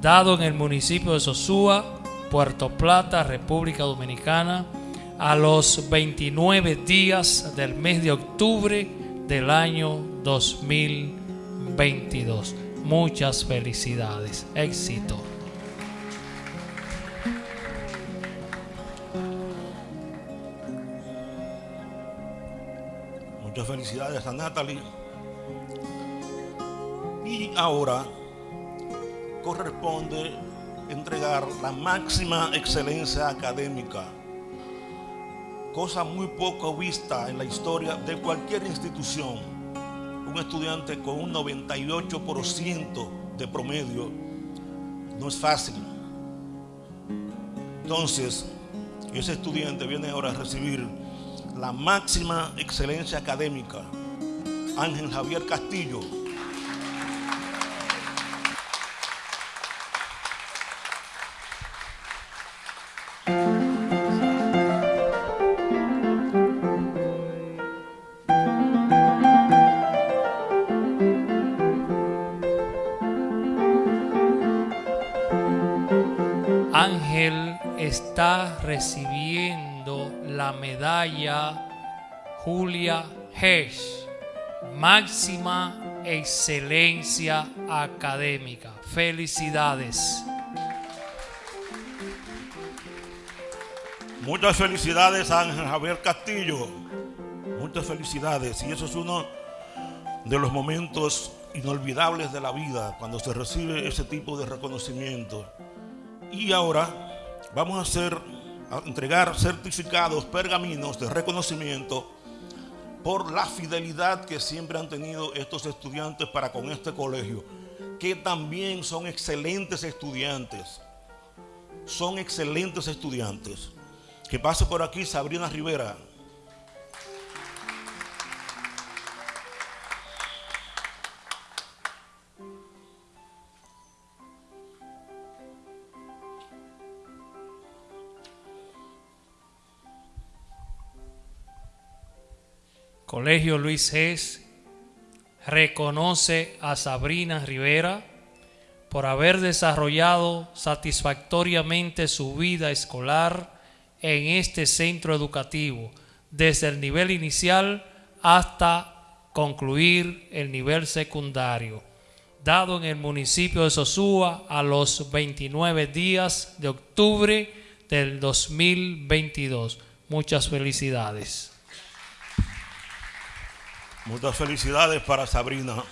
dado en el municipio de Sosúa, Puerto Plata, República Dominicana, a los 29 días del mes de octubre del año 2022. Muchas felicidades, éxito. Muchas felicidades a Natalie. Y ahora corresponde entregar la máxima excelencia académica, cosa muy poco vista en la historia de cualquier institución. Un estudiante con un 98% de promedio no es fácil. Entonces, ese estudiante viene ahora a recibir la máxima excelencia académica, Ángel Javier Castillo. Recibiendo la medalla Julia Hesch máxima excelencia académica. Felicidades. Muchas felicidades a Ángel Javier Castillo. Muchas felicidades. Y eso es uno de los momentos inolvidables de la vida cuando se recibe ese tipo de reconocimiento. Y ahora vamos a hacer entregar certificados, pergaminos de reconocimiento por la fidelidad que siempre han tenido estos estudiantes para con este colegio, que también son excelentes estudiantes. Son excelentes estudiantes. Que pase por aquí Sabrina Rivera. Colegio Luis G. reconoce a Sabrina Rivera por haber desarrollado satisfactoriamente su vida escolar en este centro educativo, desde el nivel inicial hasta concluir el nivel secundario, dado en el municipio de Sosúa a los 29 días de octubre del 2022. Muchas felicidades. Muchas felicidades para Sabrina.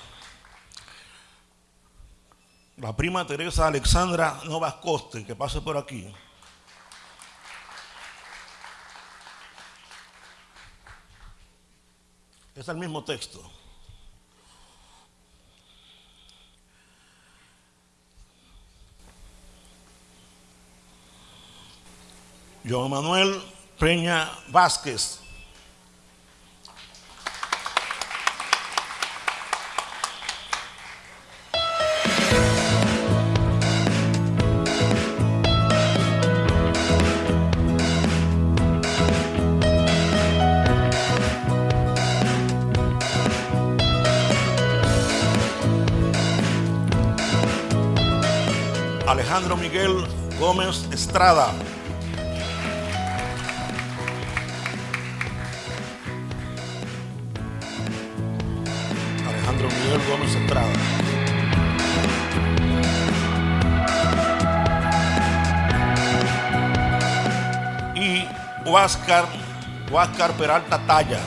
La prima Teresa Alexandra Novas Coste, que pase por aquí. Es el mismo texto. Joan Manuel Peña Vázquez. Alejandro Miguel Gómez Estrada. Alejandro Miguel Gómez Estrada. Y Huáscar, Huáscar Peralta Talla.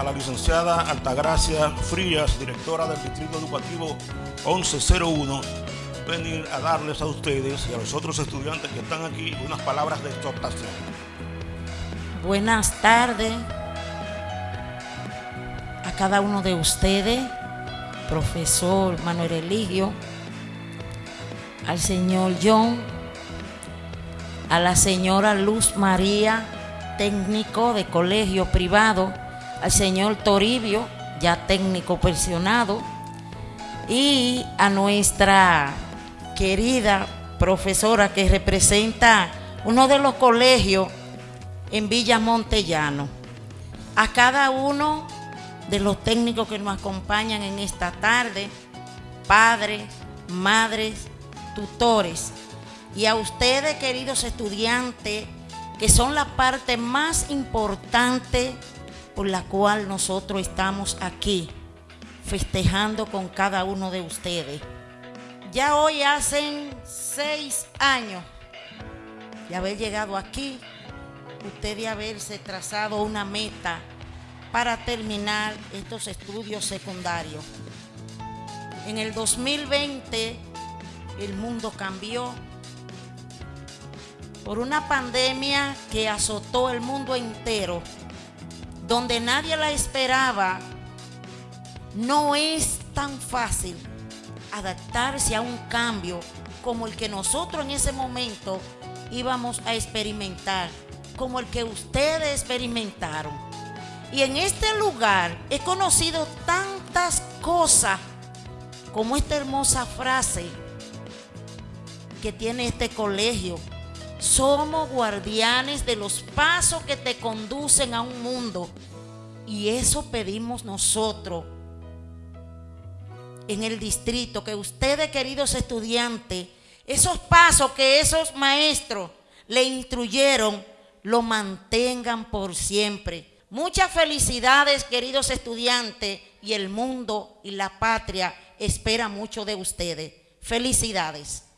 A la licenciada Altagracia Frías, directora del Distrito Educativo 1101, venir a darles a ustedes y a los otros estudiantes que están aquí unas palabras de exhortación. Buenas tardes a cada uno de ustedes, profesor Manuel Eligio, al señor John, a la señora Luz María, técnico de colegio privado, al señor Toribio, ya técnico pensionado, y a nuestra querida profesora que representa uno de los colegios en Villa Montellano. A cada uno de los técnicos que nos acompañan en esta tarde, padres, madres, tutores, y a ustedes, queridos estudiantes, que son la parte más importante por la cual nosotros estamos aquí, festejando con cada uno de ustedes. Ya hoy hacen seis años de haber llegado aquí, usted de haberse trazado una meta para terminar estos estudios secundarios. En el 2020 el mundo cambió por una pandemia que azotó el mundo entero, donde nadie la esperaba. No es tan fácil adaptarse a un cambio como el que nosotros en ese momento íbamos a experimentar, como el que ustedes experimentaron. Y en este lugar he conocido tantas cosas como esta hermosa frase que tiene este colegio, Somos guardianes de los pasos que te conducen a un mundo. Y eso pedimos nosotros en el distrito, que ustedes, queridos estudiantes, esos pasos que esos maestros le instruyeron, lo mantengan por siempre. Muchas felicidades, queridos estudiantes, y el mundo y la patria espera mucho de ustedes. Felicidades.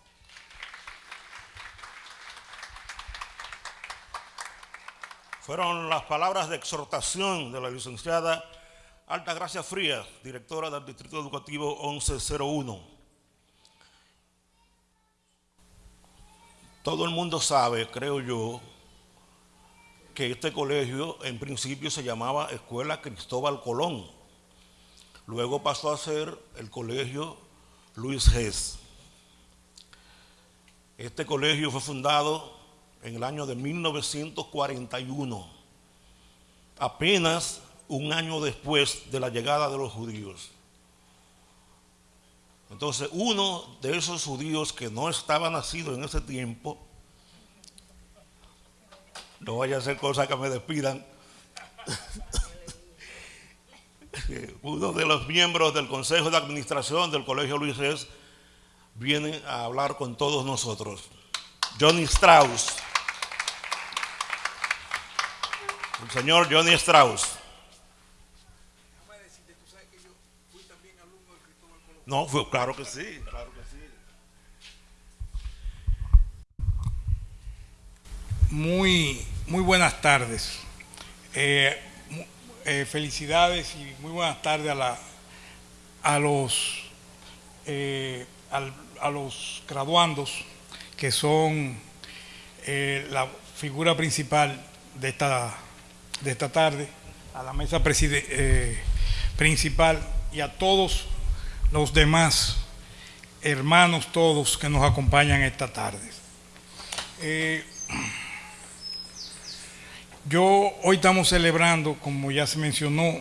Fueron las palabras de exhortación de la licenciada Altagracia Frías, directora del Distrito Educativo 1101. Todo el mundo sabe, creo yo, que este colegio en principio se llamaba Escuela Cristóbal Colón. Luego pasó a ser el colegio Luis Gess. Este colegio fue fundado en el año de 1941, apenas un año después de la llegada de los judíos. Entonces, uno de esos judíos que no estaba nacido en ese tiempo, no vaya a ser cosa que me despidan, uno de los miembros del Consejo de Administración del Colegio Luis viene a hablar con todos nosotros. Johnny Strauss. El señor Johnny Strauss. No, fue, claro que sí, claro que sí. Muy, muy buenas tardes. Eh, eh, felicidades y muy buenas tardes a, la, a los, eh, a los graduandos que son la figura principal de esta, de esta tarde, a la mesa principal y a todos los demás hermanos todos que nos acompañan esta tarde. Eh, yo hoy estamos celebrando, como ya se mencionó,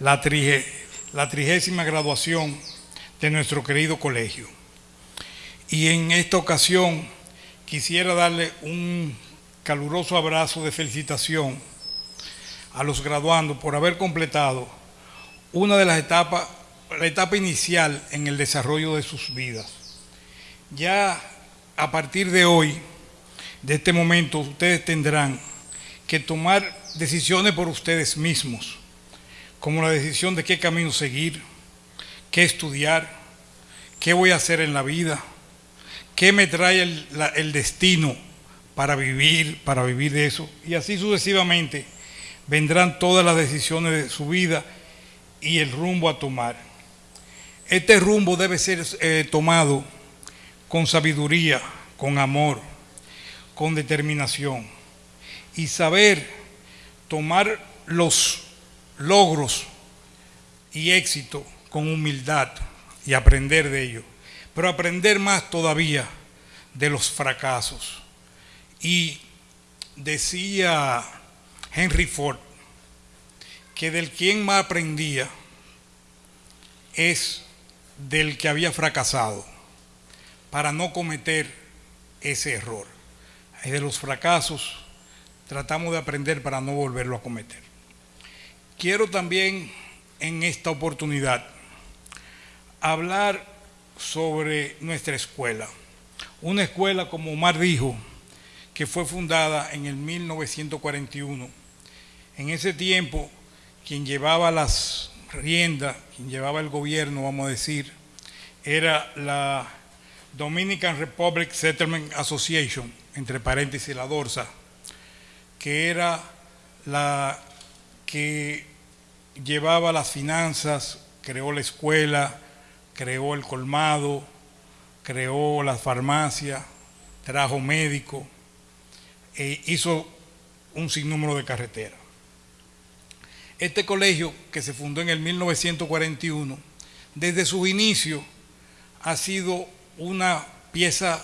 la trigésima graduación de nuestro querido colegio. Y en esta ocasión quisiera darle un caluroso abrazo de felicitación a los graduandos por haber completado una de las etapas la etapa inicial en el desarrollo de sus vidas. Ya a partir de hoy, de este momento, ustedes tendrán que tomar decisiones por ustedes mismos, como la decisión de qué camino seguir, qué estudiar, qué voy a hacer en la vida, qué me trae el, el destino para vivir, para vivir de eso, y así sucesivamente vendrán todas las decisiones de su vida y el rumbo a tomar. Este rumbo debe ser eh, tomado con sabiduría, con amor, con determinación y saber tomar los logros y éxito con humildad y aprender de ello, pero aprender más todavía de los fracasos. Y decía Henry Ford que del quien más aprendía es del que había fracasado para no cometer ese error. De los fracasos tratamos de aprender para no volverlo a cometer. Quiero también en esta oportunidad hablar sobre nuestra escuela. Una escuela, como Omar dijo, que fue fundada en el 1941. En ese tiempo, quien llevaba las rienda, quien llevaba el gobierno, vamos a decir, era la Dominican Republic Settlement Association, entre paréntesis la DORSA, que era la que llevaba las finanzas, creó la escuela, creó el colmado, creó la farmacia, trajo médico, e hizo un sinnúmero de carreteras. Este colegio, que se fundó en el 1941, desde su inicio ha sido una pieza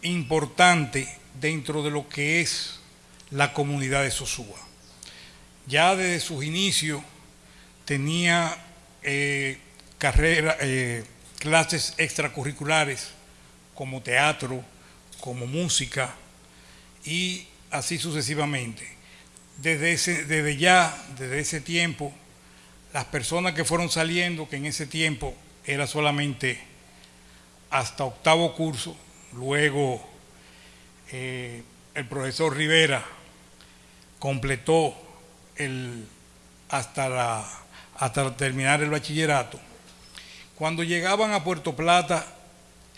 importante dentro de lo que es la comunidad de Sosúa. Ya desde sus inicios tenía eh, eh, clases extracurriculares como teatro, como música, y así sucesivamente. Desde, ese, desde ya, desde ese tiempo, las personas que fueron saliendo, que en ese tiempo era solamente hasta octavo curso, luego eh, el profesor Rivera completó el, hasta, la, hasta terminar el bachillerato. Cuando llegaban a Puerto Plata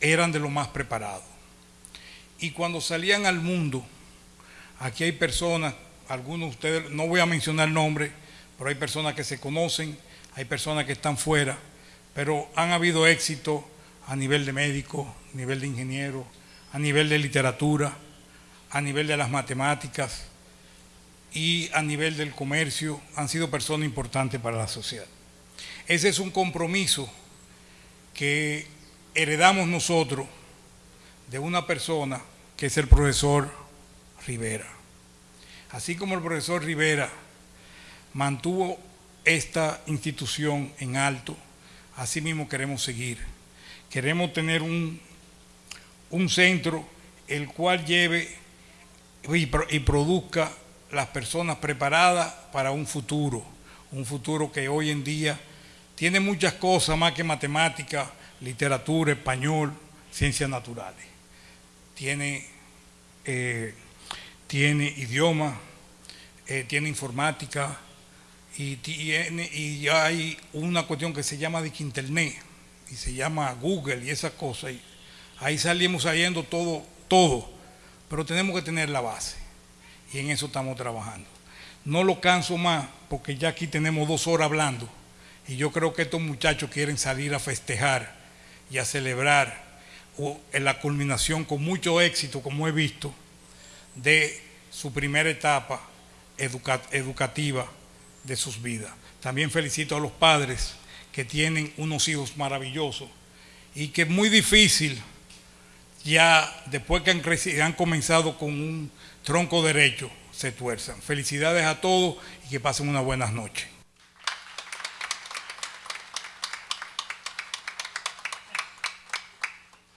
eran de lo más preparados. Y cuando salían al mundo, aquí hay personas, algunos de ustedes, no voy a mencionar nombres, pero hay personas que se conocen, hay personas que están fuera, pero han habido éxito a nivel de médico, a nivel de ingeniero, a nivel de literatura, a nivel de las matemáticas y a nivel del comercio, han sido personas importantes para la sociedad. Ese es un compromiso que heredamos nosotros de una persona que es el profesor Rivera. Así como el profesor Rivera mantuvo esta institución en alto, así mismo queremos seguir. Queremos tener un, un centro el cual lleve y, produzca las personas preparadas para un futuro, un futuro que hoy en día tiene muchas cosas más que matemática, literatura, español, ciencias naturales. Tiene, eh, tiene idioma, eh, tiene informática y, tiene, y hay una cuestión que se llama de internet y se llama Google y esas cosas. Ahí salimos saliendo todo, todo, pero tenemos que tener la base y en eso estamos trabajando. No lo canso más porque ya aquí tenemos dos horas hablando y yo creo que estos muchachos quieren salir a festejar y a celebrar en la culminación con mucho éxito, como he visto, de su primera etapa educativa de sus vidas. También felicito a los padres que tienen unos hijos maravillosos y que es muy difícil ya después que han, han comenzado con un tronco derecho se tuerzan. Felicidades a todos y que pasen unas buenas noches.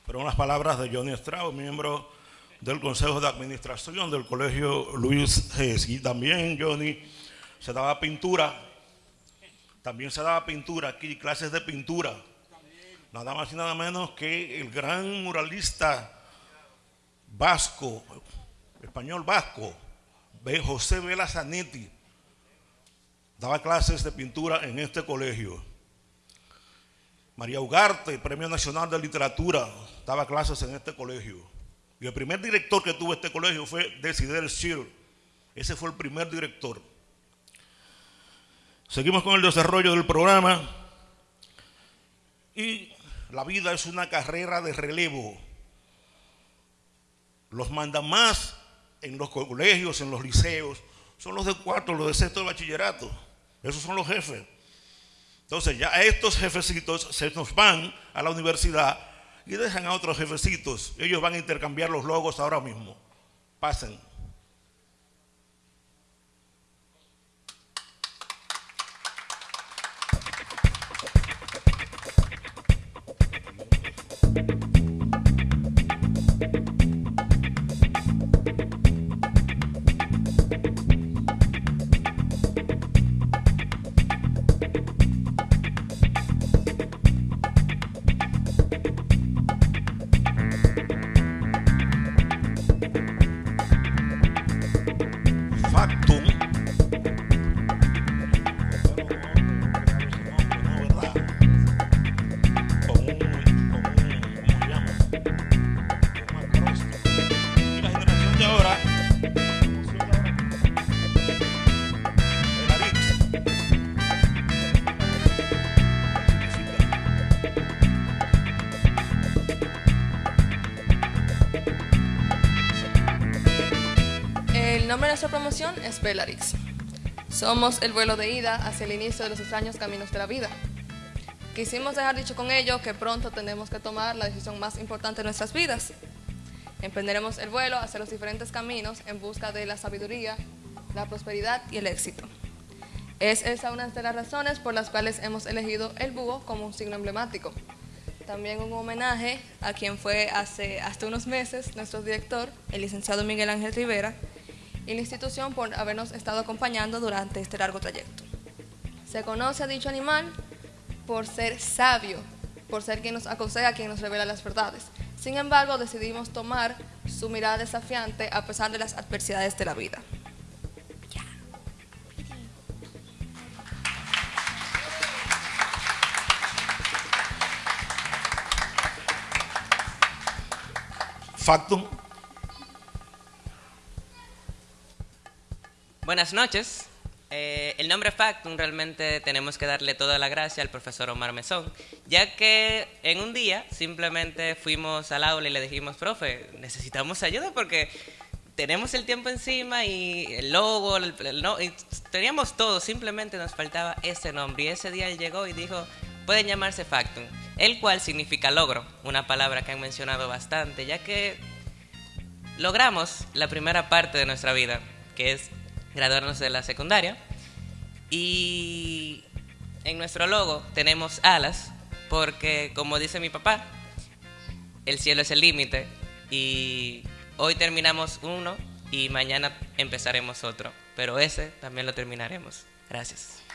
Pero unas palabras de Johnny Estrado, miembro del Consejo de Administración del Colegio Luis G. Y también, Johnny, se daba pintura, también se daba pintura aquí, clases de pintura. Nada más y nada menos que el gran muralista vasco, español vasco, José Vela Zanetti, daba clases de pintura en este colegio. María Ugarte, Premio Nacional de Literatura, daba clases en este colegio. Y el primer director que tuvo este colegio fue Desider Schill. Ese fue el primer director. Seguimos con el desarrollo del programa. Y la vida es una carrera de relevo. Los mandamás en los colegios, en los liceos, son los de cuarto, los de sexto de bachillerato. Esos son los jefes. Entonces ya estos jefecitos se nos van a la universidad y dejan a otros jefecitos. Ellos van a intercambiar los logos ahora mismo. Pasen. Nuestra promoción es Belarix. Somos el vuelo de ida hacia el inicio de los extraños caminos de la vida. Quisimos dejar dicho con ello que pronto tenemos que tomar la decisión más importante de nuestras vidas. Emprenderemos el vuelo hacia los diferentes caminos en busca de la sabiduría, la prosperidad y el éxito. Es esa una de las razones por las cuales hemos elegido el búho como un signo emblemático. También un homenaje a quien fue hace hasta unos meses nuestro director, el licenciado Miguel Ángel Rivera, y la institución por habernos estado acompañando durante este largo trayecto. Se conoce a dicho animal por ser sabio, por ser quien nos aconseja, quien nos revela las verdades. Sin embargo, decidimos tomar su mirada desafiante a pesar de las adversidades de la vida. Factum. Buenas noches. Eh, el nombre Factum realmente tenemos que darle toda la gracia al profesor Omar Mesón, ya que en un día simplemente fuimos al aula y le dijimos, profe, necesitamos ayuda porque tenemos el tiempo encima y el logo, no- y teníamos todo, simplemente nos faltaba ese nombre. Y ese día él llegó y dijo, pueden llamarse Factum, el cual significa logro, una palabra que han mencionado bastante, ya que logramos la primera parte de nuestra vida, que es graduarnos de la secundaria. Y en nuestro logo tenemos alas, porque como dice mi papá, el cielo es el límite. Y hoy terminamos uno y mañana empezaremos otro. Pero ese también lo terminaremos. Gracias.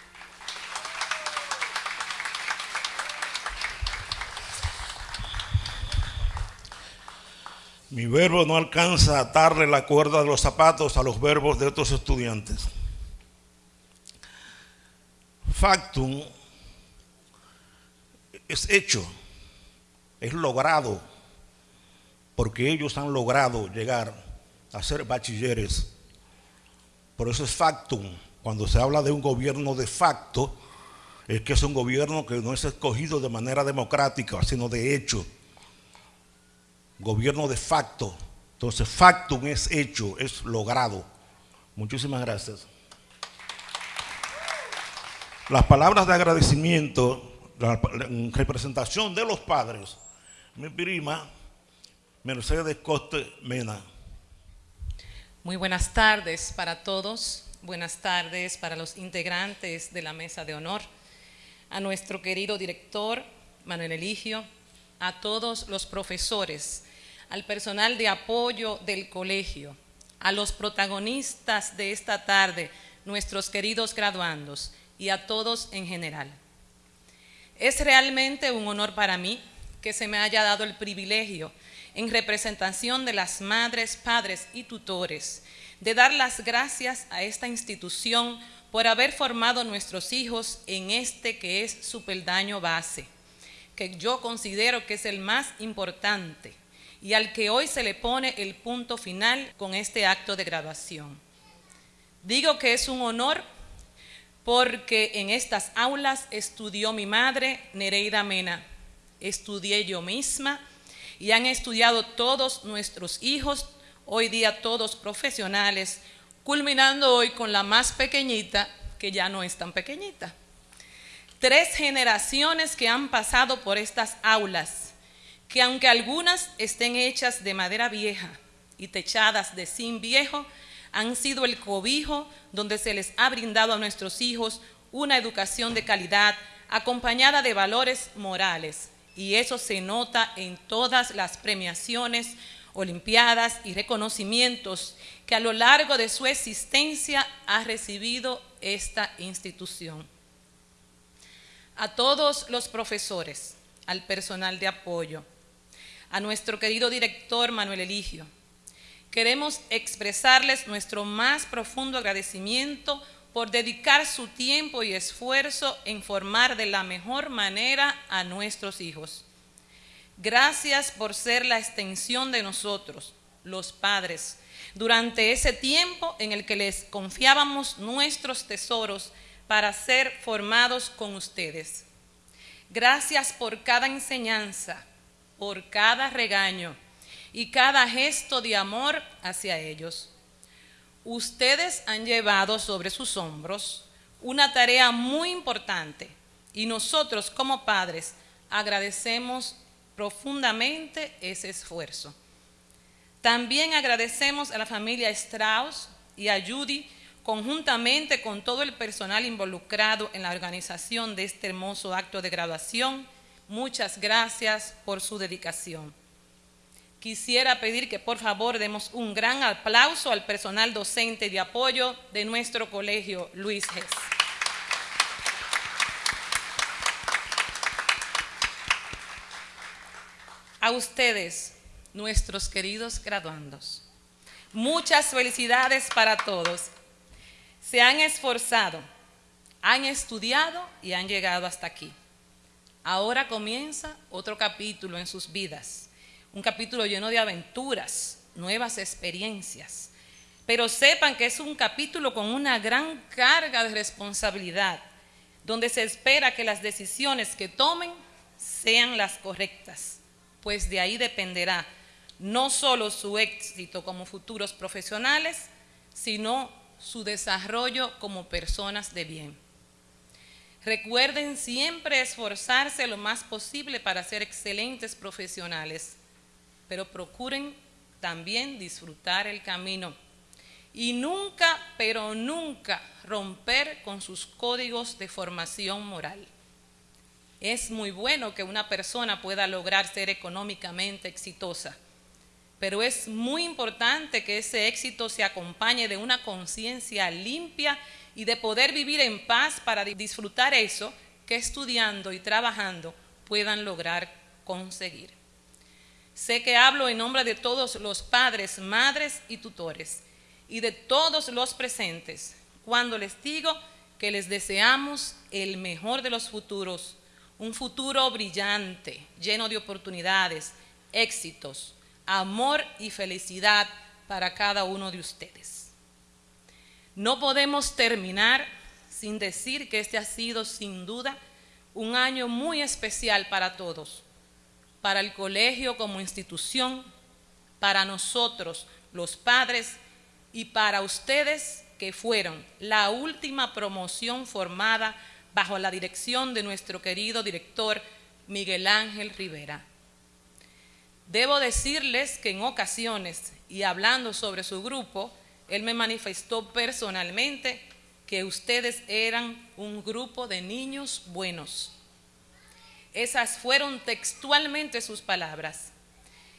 Mi verbo no alcanza a atarle la cuerda de los zapatos a los verbos de otros estudiantes. Factum es hecho, es logrado, porque ellos han logrado llegar a ser bachilleres. Por eso es factum. Cuando se habla de un gobierno de facto, es que es un gobierno que no es escogido de manera democrática, sino de hecho gobierno de facto. Entonces, factum es hecho, es logrado. Muchísimas gracias. Las palabras de agradecimiento, en representación de los padres, mi prima Mercedes Coste Mena. Muy buenas tardes para todos, buenas tardes para los integrantes de la mesa de honor, a nuestro querido director Manuel Eligio, a todos los profesores, al personal de apoyo del colegio, a los protagonistas de esta tarde, nuestros queridos graduandos y a todos en general. Es realmente un honor para mí que se me haya dado el privilegio, en representación de las madres, padres y tutores, de dar las gracias a esta institución por haber formado nuestros hijos en este que es su peldaño base, que yo considero que es el más importante y al que hoy se le pone el punto final con este acto de graduación. Digo que es un honor porque en estas aulas estudió mi madre, Nereida Mena, estudié yo misma y han estudiado todos nuestros hijos, hoy día todos profesionales, culminando hoy con la más pequeñita, que ya no es tan pequeñita. Tres generaciones que han pasado por estas aulas, que aunque algunas estén hechas de madera vieja y techadas de zinc viejo, han sido el cobijo donde se les ha brindado a nuestros hijos una educación de calidad acompañada de valores morales. Y eso se nota en todas las premiaciones, olimpiadas y reconocimientos que a lo largo de su existencia ha recibido esta institución. A todos los profesores, al personal de apoyo, a nuestro querido director Manuel Eligio, queremos expresarles nuestro más profundo agradecimiento por dedicar su tiempo y esfuerzo en formar de la mejor manera a nuestros hijos. Gracias por ser la extensión de nosotros, los padres, durante ese tiempo en el que les confiábamos nuestros tesoros para ser formados con ustedes. Gracias por cada enseñanza, por cada regaño y cada gesto de amor hacia ellos. Ustedes han llevado sobre sus hombros una tarea muy importante y nosotros como padres agradecemos profundamente ese esfuerzo. También agradecemos a la familia Strauss y a Judy conjuntamente con todo el personal involucrado en la organización de este hermoso acto de graduación, muchas gracias por su dedicación. Quisiera pedir que por favor demos un gran aplauso al personal docente de apoyo de nuestro colegio Luis Gess. A ustedes, nuestros queridos graduandos, muchas felicidades para todos. Se han esforzado, han estudiado y han llegado hasta aquí. Ahora comienza otro capítulo en sus vidas, un capítulo lleno de aventuras, nuevas experiencias. Pero sepan que es un capítulo con una gran carga de responsabilidad, donde se espera que las decisiones que tomen sean las correctas, pues de ahí dependerá no solo su éxito como futuros profesionales, sino su desarrollo como personas de bien. Recuerden siempre esforzarse lo más posible para ser excelentes profesionales, pero procuren también disfrutar el camino y nunca, pero nunca romper con sus códigos de formación moral. Es muy bueno que una persona pueda lograr ser económicamente exitosa, pero es muy importante que ese éxito se acompañe de una conciencia limpia y de poder vivir en paz para disfrutar eso que estudiando y trabajando puedan lograr conseguir. Sé que hablo en nombre de todos los padres, madres y tutores y de todos los presentes cuando les digo que les deseamos el mejor de los futuros, un futuro brillante, lleno de oportunidades, éxitos, amor y felicidad para cada uno de ustedes. No podemos terminar sin decir que este ha sido sin duda un año muy especial para todos, para el colegio como institución, para nosotros los padres y para ustedes que fueron la última promoción formada bajo la dirección de nuestro querido director Miguel Ángel Rivera. Debo decirles que en ocasiones, y hablando sobre su grupo, él me manifestó personalmente que ustedes eran un grupo de niños buenos. Esas fueron textualmente sus palabras.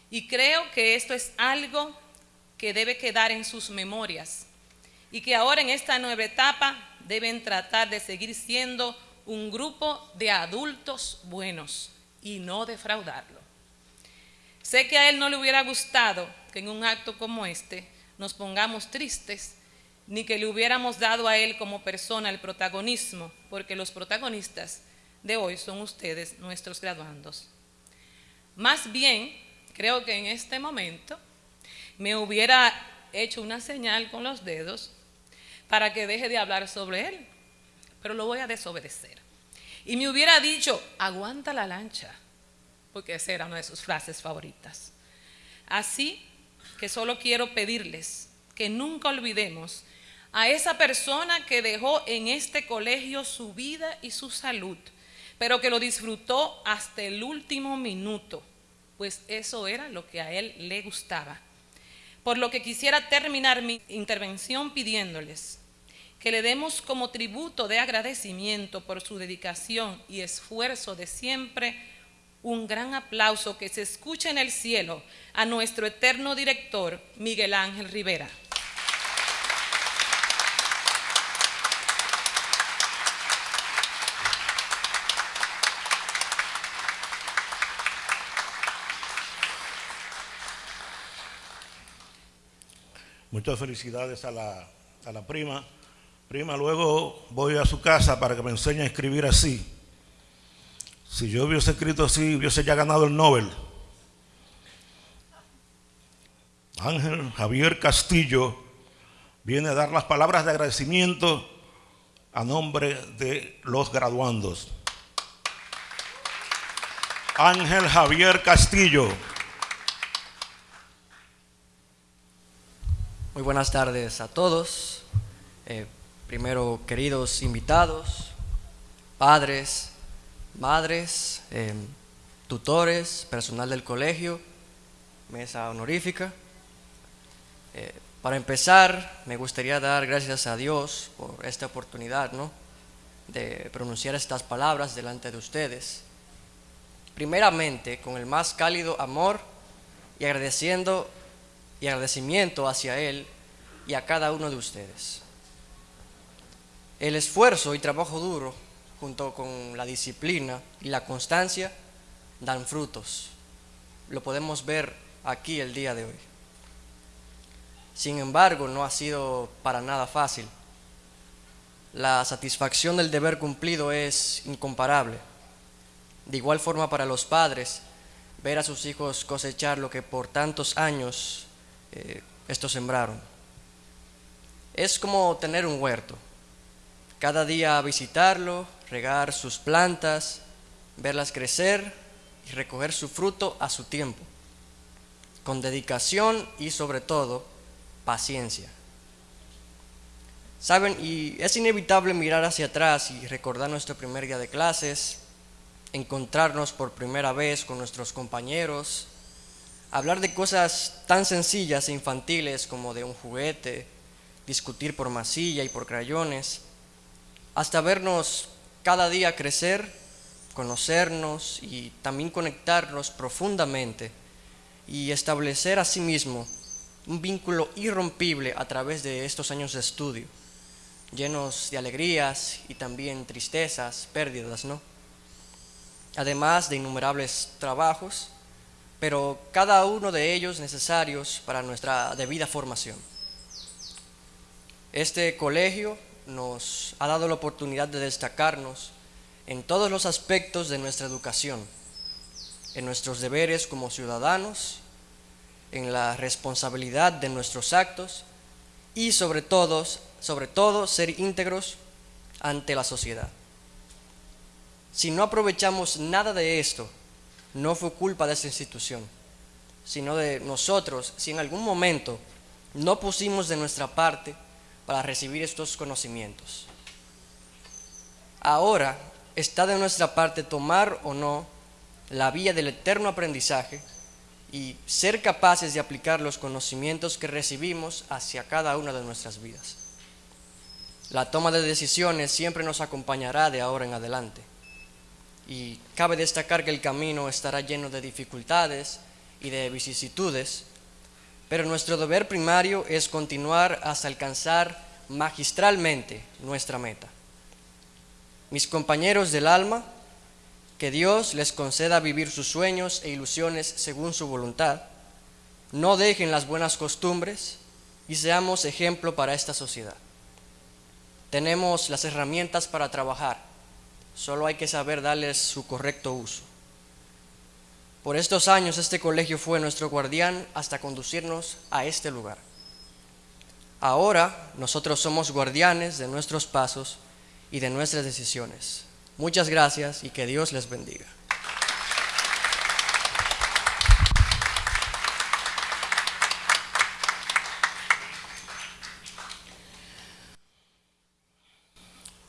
Y creo que esto es algo que debe quedar en sus memorias y que ahora en esta nueva etapa deben tratar de seguir siendo un grupo de adultos buenos y no defraudarlo. Sé que a él no le hubiera gustado que en un acto como este nos pongamos tristes, ni que le hubiéramos dado a él como persona el protagonismo, porque los protagonistas de hoy son ustedes, nuestros graduandos. Más bien, creo que en este momento me hubiera hecho una señal con los dedos para que deje de hablar sobre él, pero lo voy a desobedecer. Y me hubiera dicho, aguanta la lancha, porque esa era una de sus frases favoritas. Así que solo quiero pedirles que nunca olvidemos a esa persona que dejó en este colegio su vida y su salud, pero que lo disfrutó hasta el último minuto, pues eso era lo que a él le gustaba. Por lo que quisiera terminar mi intervención pidiéndoles que le demos como tributo de agradecimiento por su dedicación y esfuerzo de siempre un gran aplauso que se escuche en el cielo a nuestro eterno director, Miguel Ángel Rivera. Muchas felicidades a la, a la prima. Prima, luego voy a su casa para que me enseñe a escribir así. Si yo hubiese escrito así, hubiese ya ganado el Nobel. Ángel Javier Castillo viene a dar las palabras de agradecimiento a nombre de los graduandos. Ángel Javier Castillo. Muy buenas tardes a todos. Eh, primero, queridos invitados, padres, madres, em, tutores, personal del colegio, mesa honorífica. Eh, para empezar, me gustaría dar gracias a Dios por esta oportunidad ¿no? de pronunciar estas palabras delante de ustedes. primeramente con el más cálido amor y agradeciendo y agradecimiento hacia Él y a cada uno de ustedes. El esfuerzo y trabajo duro, junto con la disciplina y la constancia, dan frutos. Lo podemos ver aquí el día de hoy. Sin embargo, no ha sido para nada fácil. La satisfacción del deber cumplido es incomparable. De igual forma para los padres, ver a sus hijos cosechar lo que por tantos años eh, estos sembraron. Es como tener un huerto. Cada día visitarlo, regar sus plantas, verlas crecer y recoger su fruto a su tiempo, con dedicación y sobre todo paciencia. Saben, y es inevitable mirar hacia atrás y recordar nuestro primer día de clases, encontrarnos por primera vez con nuestros compañeros, hablar de cosas tan sencillas e infantiles como de un juguete, discutir por masilla y por crayones, hasta vernos cada día crecer, conocernos y también conectarnos profundamente y establecer asimismo un vínculo irrompible a través de estos años de estudio, llenos de alegrías y también tristezas, pérdidas, ¿no? Además de innumerables trabajos, pero cada uno de ellos necesarios para nuestra debida formación. Este colegio nos ha dado la oportunidad de destacarnos en todos los aspectos de nuestra educación, en nuestros deberes como ciudadanos en la responsabilidad de nuestros actos y sobre todo, sobre todo ser íntegros ante la sociedad. Si no aprovechamos nada de esto, no fue culpa de esta institución, sino de nosotros, si en algún momento no pusimos de nuestra parte para recibir estos conocimientos. Ahora está de nuestra parte tomar o no la vía del eterno aprendizaje y ser capaces de aplicar los conocimientos que recibimos hacia cada una de nuestras vidas. La toma de decisiones siempre nos acompañará de ahora en adelante. Y cabe destacar que el camino estará lleno de dificultades y de vicisitudes, pero nuestro deber primario es continuar hasta alcanzar magistralmente nuestra meta. Mis compañeros del alma, que Dios les conceda vivir sus sueños e ilusiones según su voluntad. No dejen las buenas costumbres y seamos ejemplo para esta sociedad. Tenemos las herramientas para trabajar, solo hay que saber darles su correcto uso. Por estos años este colegio fue nuestro guardián hasta conducirnos a este lugar. Ahora nosotros somos guardianes de nuestros pasos y de nuestras decisiones. Muchas gracias y que Dios les bendiga.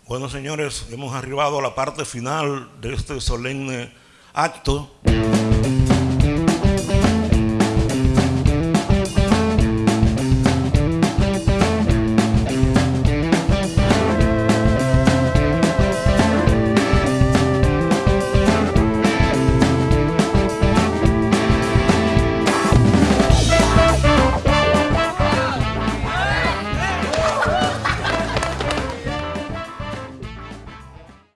Bueno, señores, hemos arribado a la parte final de este solemne acto.